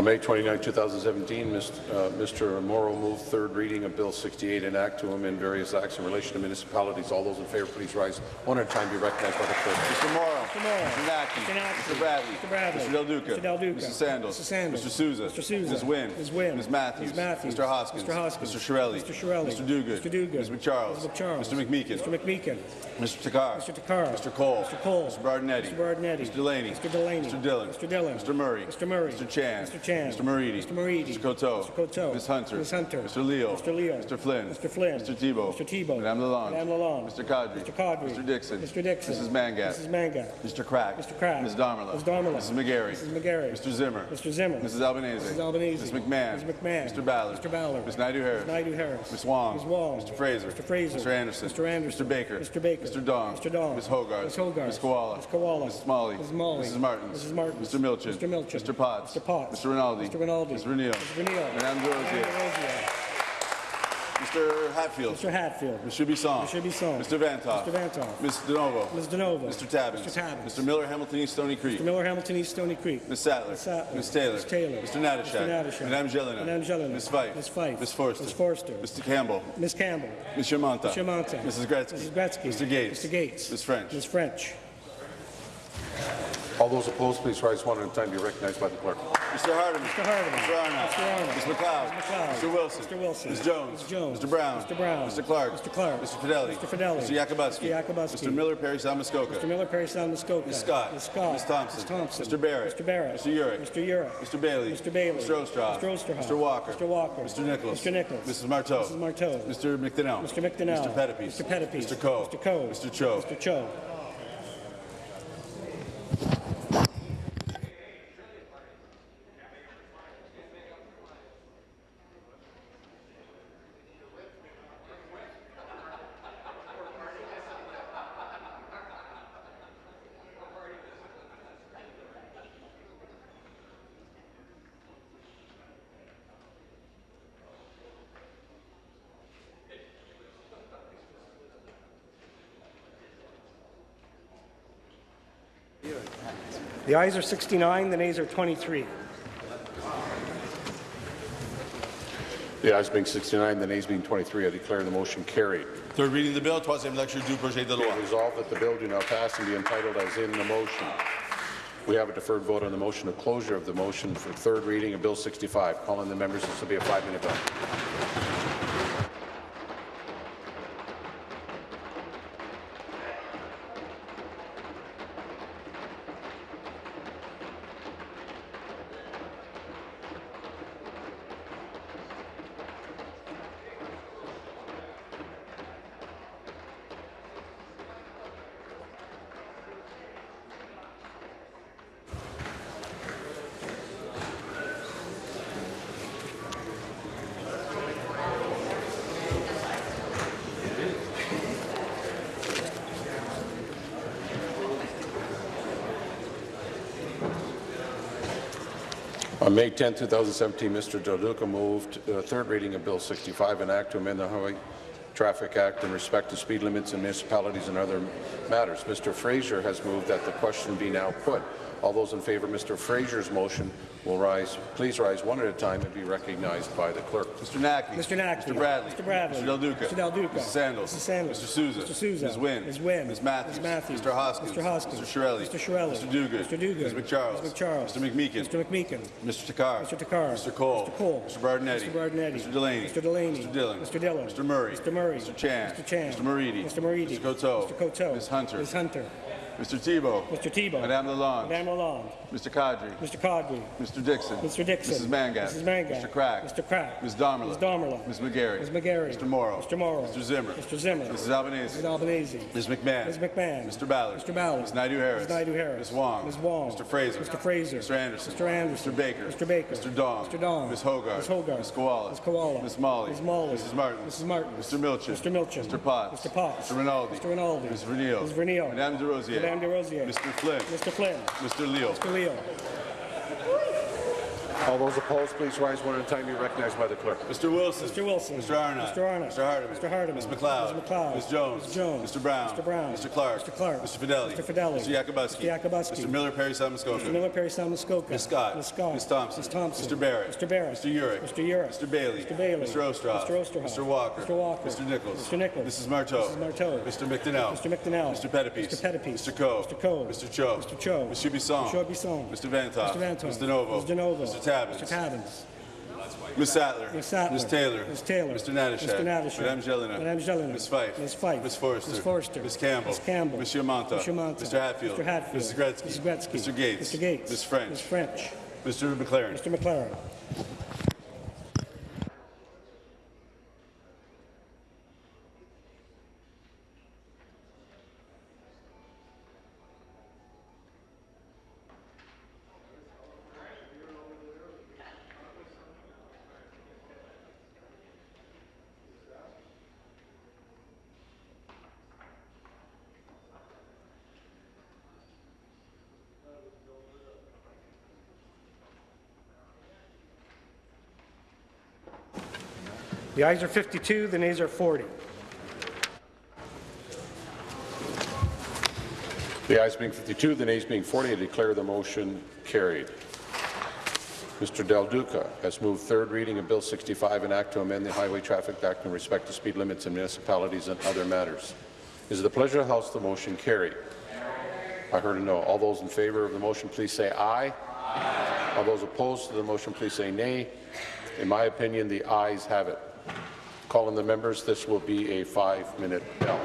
On May 29, 2017, Mr. uh, Mr. Mauro moved third reading of Bill 68, an act to amend various acts in relation to municipalities. All those in favour, please rise. One at a time, be recognized by the clerk. Mr. Mauro. Mr. Mauro. Mr. Naqvi. Mr. Mr. Bradley. Mr. Bradley. Mr. Del Duca. Mr. Del Duca. Mrs. Sandals. Mrs. Sandals. Mr. Sousa. Mr. Sousa. Ms. Wynne. Ms. Wynne. Ms. Matthews. Ms. Matthews. Mr. Hoskins. Mr. Hoskins. Mr. Chiarelli. Mr. Chiarelli. Mr. Duguid. Mr. Duguid. Ms. McCharles. Mr. McCharles. Mr. McMeekin. Mr. McMeekin. Mr. Takhar. Mr. Takhar. Mr. Colle. Mr. Colle. Mr. Berardinetti. Mr. Berardinetti. Mr. Delaney. Mr. Delaney. Mr. Dhillon. Mr. Dhillon. Mr. Murray. Mr. Murray. Mr. Chan. Mr. Chan. Mr. Moridi. Mr. Moridi. Mr. Coteau. Mr. Coteau. Ms. Hunter. Ms. Hunter. Mr. Leal. Mr. Leal. Mr. Flynn. Mr. Flynn. Mr. Thibeault. Mr. Thibeault. Madame Lalonde. Madame Lalonde. Mr. Qaadri. Mr. Qaadri. Mr. Dickson. Mr. Dickson. Mrs. Mangat. Mrs. Mangat. Mr. Crack. Mr. Crack. Ms. Damerla. Ms. Damerla. Mrs. McGarry. Mrs. McGarry. Mr. Zimmer. Mr. Zimmer. Mrs. Albanese. Mrs. Albanese. Ms. McMahon. Ms. McMahon. Mr. Ballard. Mr. Ballard. Ms. Naidoo-Harris. Ms. Naidoo-Harris. Ms. Wong. Ms. Wong. Mr. Fraser. Mr. Fraser. Mr. Anderson. Mr. Anderson. Mr. Baker. Mr. Baker. Mr. Dong. Mr. Dong. Ms. Hoggarth. Ms. Hoggarth. Ms. Kiwala. Ms. Kiwala. Ms. Smalley. Ms. Smalley. Mrs. Martins. Mrs. Martins. Mr. Milczyn. Mr. Milczyn. Mr. Potts. Mr. Potts. Mr. Rinaldi. Mr. Rinaldi. Ms. Mr. Madame Des Rosiers. Madame Rosier. Mr. Hatfield. Mr. Hatfield. Mr. Bisson. Mr. Bisson. Mr. Vanthof. Mr. Vanthof. Ms. DiNovo. Ms. DiNovo. Mr. Tabuns. Mr. Tabuns. Mr. Miller Hamilton East Stoney Creek. Mr. Miller Hamilton East Stoney Creek. Ms. Sattler. Ms. Sattler. Ms. Taylor. Ms. Taylor. Mr. Natyshak. Mr. Natyshak. Madame Gélinas. Madame Gélinas. Ms. Fife. Ms. Fife. Ms. Forster. Ms. Forster. Mr. Campbell. Ms. Campbell. Monsieur Mantha. Mr. Mantha. Mrs. Gretzky. Mrs. Gretzky. Mr. Gates. Mr. Gates. Ms. French. Ms. French. All those opposed, please rise one at a time. Be recognized by the clerk. Mr. Hardeman. Mr. Hardeman. Mr. Arnott. Mr. Arnott. Ms. MacLeod. Ms. MacLeod. Mr. Wilson. Mr. Wilson. Ms. Jones. Ms. Jones. Mr. Brown. Mr. Brown. Mr. Clark. Mr. Clark. Mr. Fedeli. Mr. Fedeli. Mr. Yakabuski. Mr. Yakabuski. Mr. Miller Parry Salmuskoka. Mr. Miller Parry Sound Muskoka. Ms. Scott. Ms. Scott. Ms. Thompson. Ms. Thompson. Mr. Barrett. Mr. Barrett. Mr. Yurek. Mr. Yurek. Mr. Bailey. Mr. Bailey. Mr. Oosterhoff. Mr. Oosterhoff. Mr. Walker. Mr. Walker. Mr. Nicholls. Mr. Nicholls. Mrs. Martow. Mrs. Martow. Mr. McDonell. Mr. McDonell. Mr. Pettapiece. Mr. Pettapiece. Mr. Coe. Mr. Coe. Mr. Cho. Mr. Cho. The ayes are 69, the nays are 23. The ayes being 69, the nays being 23, I declare the motion carried. Third reading of the bill, troisième lecture du projet de loi. it resolved that the bill do now pass and be entitled as in the motion. We have a deferred vote on the motion of closure of the motion for third reading of Bill 65. Calling the members, this will be a five-minute bill. On May 10, 2017, Mr. Del moved uh, third reading of Bill 65, an act to amend the Highway Traffic Act in respect to speed limits in municipalities and other matters. Mr. Fraser has moved that the question be now put. All those in favour of Mr. Fraser's motion will rise. Please rise one at a time and be recognized by the clerk. Mr. Naqvi. Mr. Naqvi. Mr. Bradley. Mr. Bradley. Mr. Del Duca. Mr. Del Duca. Mrs. Sandals. Mrs. Sandals. Mr. Sousa. Mr. Sousa. Ms. Wynne. Ms. Wynne. Ms. Matthews. Ms. Matthews. Mr. Hoskins. Mr. Hoskins. Mr. Chiarelli. Mr. Chiarelli. Mr. Duguid. Mr. Duguid. Ms. McCharles. Ms. McCharles. Mr. McMeekin. Mr. McMeekin. Mr. Takhar. Mr. Takhar. Mr. Colle. Mr. Colle. Mr. Berardinetti. Mr. Berardinetti. Mr. Delaney. Mr. Delaney. Mr. Dhillon. Mr. Dhillon. Mr. Murray. Mr. Murray. Mr. Chan. Mr. Chan. Mr. Moridi. Mr. Moridi. Mr. Coteau. Mr. Coteau. Ms. Hunter. Ms. Hunter. Mr. Thibeault. Mr. Thibeault. Madame Lalonde. Madame Lalonde. Mr. Qaadri. Mr. Qaadri. Mr. Dickson. Mr. Dickson. Mrs. Mangat. Mrs. Mangat. Mr. Crack. Mr. Crack. Ms. Damerla. Ms. Damerla. Ms. McGarry. Ms. McGarry. Mr. Mauro. Mr. Mauro. Mr. Zimmer. Mr. Zimmer. Mrs. Albanese. Mrs. Albanese. Ms. McMahon. Ms. McMahon. Mr. Ballard. Mr. Ballard. Ms. Naidoo Harris. Ms. Naidoo Harris. Ms. Wong. Ms. Wong. Mr. Fraser. Mr. Fraser. Mr. Anderson. Mr. Anderson. Mr. Baker. Mr. Baker. Mr. Dong. Mr. Dong. Ms. Hoggarth. Ms. Hoggarth. Ms. Kiwala. Ms. Kiwala. Ms. Malhi. Ms. Malhi. Mrs. Martin. Mrs. Martin. Mr. Milczyn. Mr. Milczyn. Mr. Potts. Mr. Potts. Mr. Rinaldi. Mr. Rinaldi. Ms. Vernile. Ms. Madame de Rosier. Madame. Mr. Flynn. Mr. Flynn. Mr. Leal. Mr. Leal. All those opposed, please rise one at a time. Be recognized by the clerk. Mr. Wilson. Mr. Wilson. Mr. Arnott. Mr. Arnott. Mr. Hardeman. Mr. Hardeman. Ms. MacLeod. Ms. MacLeod. Ms. Jones. Ms. Jones. Mr. Brown. Mr. Brown. Mr. Clark. Mr. Clark. Mr. Fedeli. Mr. Fedeli. Mr. Yakabuski. Mr. Yakabuski. Mr. Miller Parry Salmuskoka. Mr. Miller Parry Salmuskoka. Ms. Scott. Ms. Scott. Ms. Thompson. Ms. Thompson. Mr. Barrett. Mr. Barrett. Mr. Yurek. Mr. Yurek. Mr. Bailey. Mr. Bailey. Mr. Oosterhoff. Mr. Oosterhoff. Mr. Walker. Mr. Walker. Mr. Nicholls. Mr. Nicholls. Mrs. Martow. Mrs. Martow. Mr. McDonell. Mr. McDonell. Mr. Pettapiece. Mr. Pettapiece. Mr. Coe. Mr. Coe. Mr. Cho. Mr. Cho. Mr. Bisson. Mr. Bisson. Mr. Vanthof. Mr. Vanthof. Ms. DiNovo. Ms. DiNovo. Mr. Tabuns. Mr. Tabuns. Ms. Sattler. Ms. Sattler. Ms. Taylor. Ms. Taylor. Mr. Natyshak. Mr. Natyshak. Madame Gélinas. Madame Gélinas. Ms. Fife. Ms. Fife. Ms. Forrester. Ms. Forrester. Ms. Campbell. Ms. Campbell. Monsieur Mantha. Monsieur Mantha. Mr. Hatfield. Mr. Hatfield. Mrs. Gretzky. Mrs. Gretzky. Mr. Gates. Mr. Gates. Ms. French. Ms. French. Mr. MacLaren. Mr. MacLaren. The ayes are 52, the nays are 40. The ayes being 52, the nays being 40, I declare the motion carried. Mr. Del Duca has moved third reading of Bill 65, an act to amend the Highway Traffic Act in respect to speed limits in municipalities and other matters. Is it the pleasure of the House the motion carried? I heard a no. All those in favour of the motion, please say aye. aye. All those opposed to the motion, please say nay. In my opinion, the ayes have it. Calling the members, this will be a five-minute bell.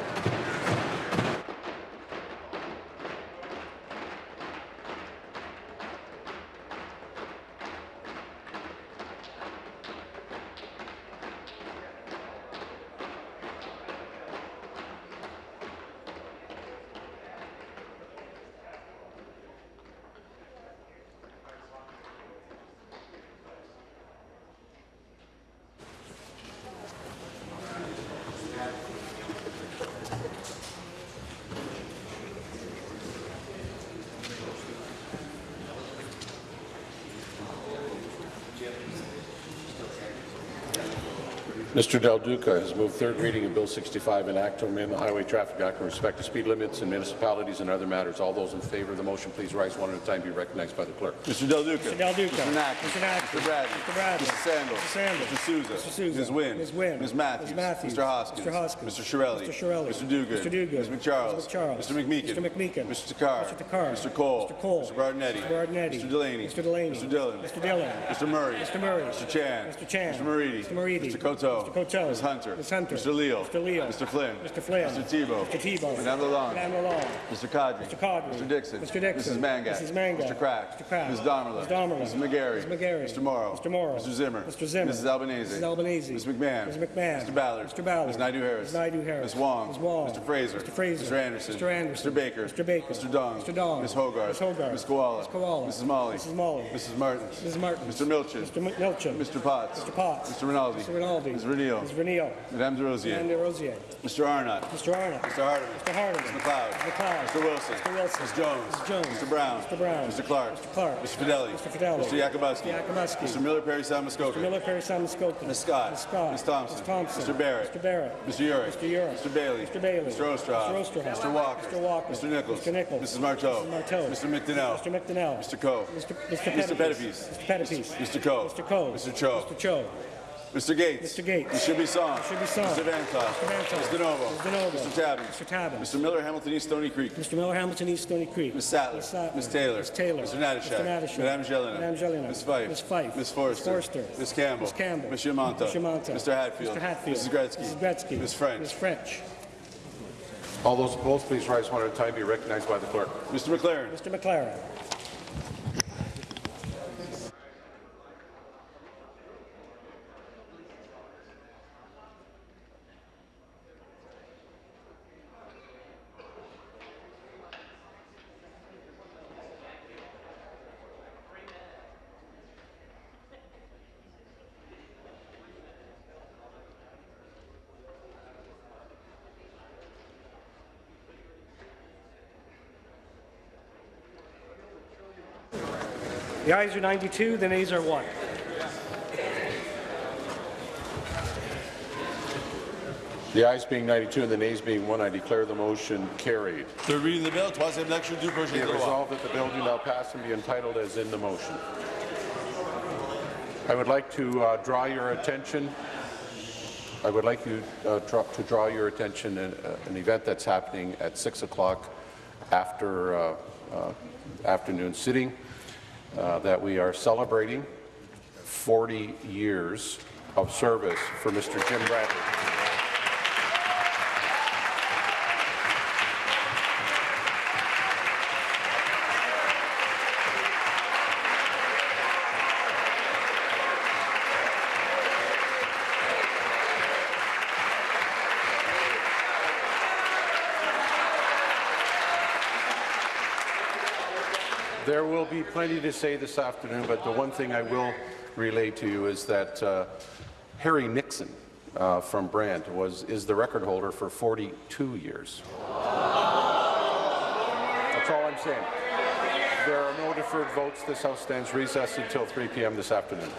Mr. Del Duca has moved third reading of Bill 65, an act to amend the Highway Traffic Act with respect to speed limits in municipalities and other matters. All those in favour of the motion, please rise one at a time. Be recognized by the clerk. Mr. Del Duca. Mr. Del Duca. Mr. Nack. Mr. Nack. Mr. Bradley. Mr. Bradley. Mr. Sandals. Mr. Sandals. Mr. Sousa. Mr. Sousa. Ms. Wynne. Ms. Wynne. Ms. Matthews. Ms. Matthews. Mr. Hoskins. Mr. Hoskins. Mr. Chiarelli. Mr. Chiarelli. Mr. Duguid. Mr. Duguid. Ms. McCharles. Mr. McCharles. Mr. McMeekin. Mr. McMeekin. Mr. Takhar. Mr. Takhar. Mr. Colle. Mr. Colle. Mr. Berardinetti. Mr. Berardinetti. Mr. Delaney. Mr. Delaney. Mr. Dhillon. Mr. Dhillon. Mr. Murray. Mr. Murray. Mr. Chan. Mr. Chan. Mr. Moridi. Mr. Moridi. Mr. Coteau. Mr. Coteau. Ms. Hunter. Ms. Hunter. Mr. Leal. Mr. Leal. Mr. Flynn. Mr. Flynn. Mr. Thibeault. Mr. Thibeault. Madame Lalonde. Madame Lalonde. Mr. Qaadri. Mr. Qaadri. Mr. Dickson. Mr. Dickson. Mrs. Mangat. Mrs. Mangat. Mr. Crack. Mr. Crack. Ms. Damerla. Ms. Damerla. Mrs. McGarry. Mrs. McGarry. Mr. Mauro. Mr. Mauro. Mr. Zimmer. Mr. Zimmer. Mrs. Albanese. Mrs. Albanese. Ms. McMahon. Ms. McMahon. Mr. Ballard. Mr. Ballard. Ms. Naidoo Harris. Ms. Naidoo Harris. Ms. Wong. Ms. Wong. Mr. Fraser. Mr. Fraser. Mr. Anderson. Mr. Anderson. Mr. Baker. Mr. Baker. Mr. Dong. Mr. Dong. Ms. Hoggarth. Ms. Hoggarth. Ms. Kiwala. Ms. Kiwala. Mrs. Malhi. Mrs. Malhi. Mrs. Martins. Mrs. Martins. Mr. Milczyn. Mr. Milczyn. Mr. Potts. Mr. Potts. Mr. Rinaldi. Mr. Rinaldi. Ms. Renio. Ms. Renio. Madame Des Rosiers. Madame Des Rosiers. Mr. Arnott. Mr. Arnott. Mr. Hardeman. Mr. Hardeman. Mr. MacLeod. Mr. MacLeod. Mr. Wilson. Mr. Wilson. Ms. Jones. Ms. Jones. Mr. Brown. Mr. Brown. Mr. Clark. Mr. Clark. Mr. Fedeli. Mr. Fedeli. Mr. Yakabuski. Mr. Yakabuski. Mr. Miller Parry Sam Mr. Miller, Parry, Simon Skokie. Ms. Scott. Ms. Scott. Ms. Thompson. Ms. Thompson. Mr. Barrett. Mr. Barrett. Mr. Yurek. Mr. Yurek. Mr. Bailey. Mr. Bailey. Mr. Oosterhoff. Mr. Oosterhoff. Mr. Walker. Mr. Walker. Mr. Nicholls. Mr. Nicholls. Mrs. Martow. Mrs. Martow. Mr. McDonell. Mr. McDonell. Mr. Coe. Mr. Mr. Pettapiece. Mr. Pettapiece. Mr. Coe. Mr. Coe. Mr. Cho. Mr. Cho. Mr. Gates. Mr. Gates. Mr. Bisson. Mr. Bisson. Mr. Van Clough. Mr. Van Clough. Mr. Novo. Mr. Novo. Mr. Tabuns. Mr. Tabuns. Mr. Miller, Hamilton East Stoney Creek. Mr. Miller, Hamilton East, Stoney Creek. Ms. Sattler. Ms. Sattler. Ms. Taylor. Ms. Taylor. Mr. Natyshak. Mr. Natyshak. Madame Gélinas. Madame Gélinas. Ms. Fife. Ms. Fife. Ms. Forster. Ms. Forster. Ms. Campbell. Ms. Campbell. Ms. Yamanta. Ms. Yamanta. Mr. Hatfield. Mr. Hatfield. Mrs. Gretzky. Mrs. Gretzky. Ms. French. Ms. French. All those opposed, please rise one at a time. Be recognized by the clerk. Mr. MacLaren. Mr. MacLaren. The ayes are 92, the nays are 1. The ayes being 92 and the nays being 1, I declare the motion carried. Third reading of the bill, troisième lecture du projet Be de it loi. resolved that the bill do now pass and be entitled as in the motion. I would like to uh, draw your attention. I would like you uh, draw, to draw your attention to uh, an event that's happening at 6 o'clock after uh, uh, afternoon sitting uh, that we are celebrating 40 years of service for Mr. Jim Bradley. There will be plenty to say this afternoon, but the one thing I will relay to you is that uh, Harry Nixon uh, from Brant was is the record holder for 42 years. That's all I'm saying. There are no deferred votes. This House stands recessed until 3 p.m. this afternoon.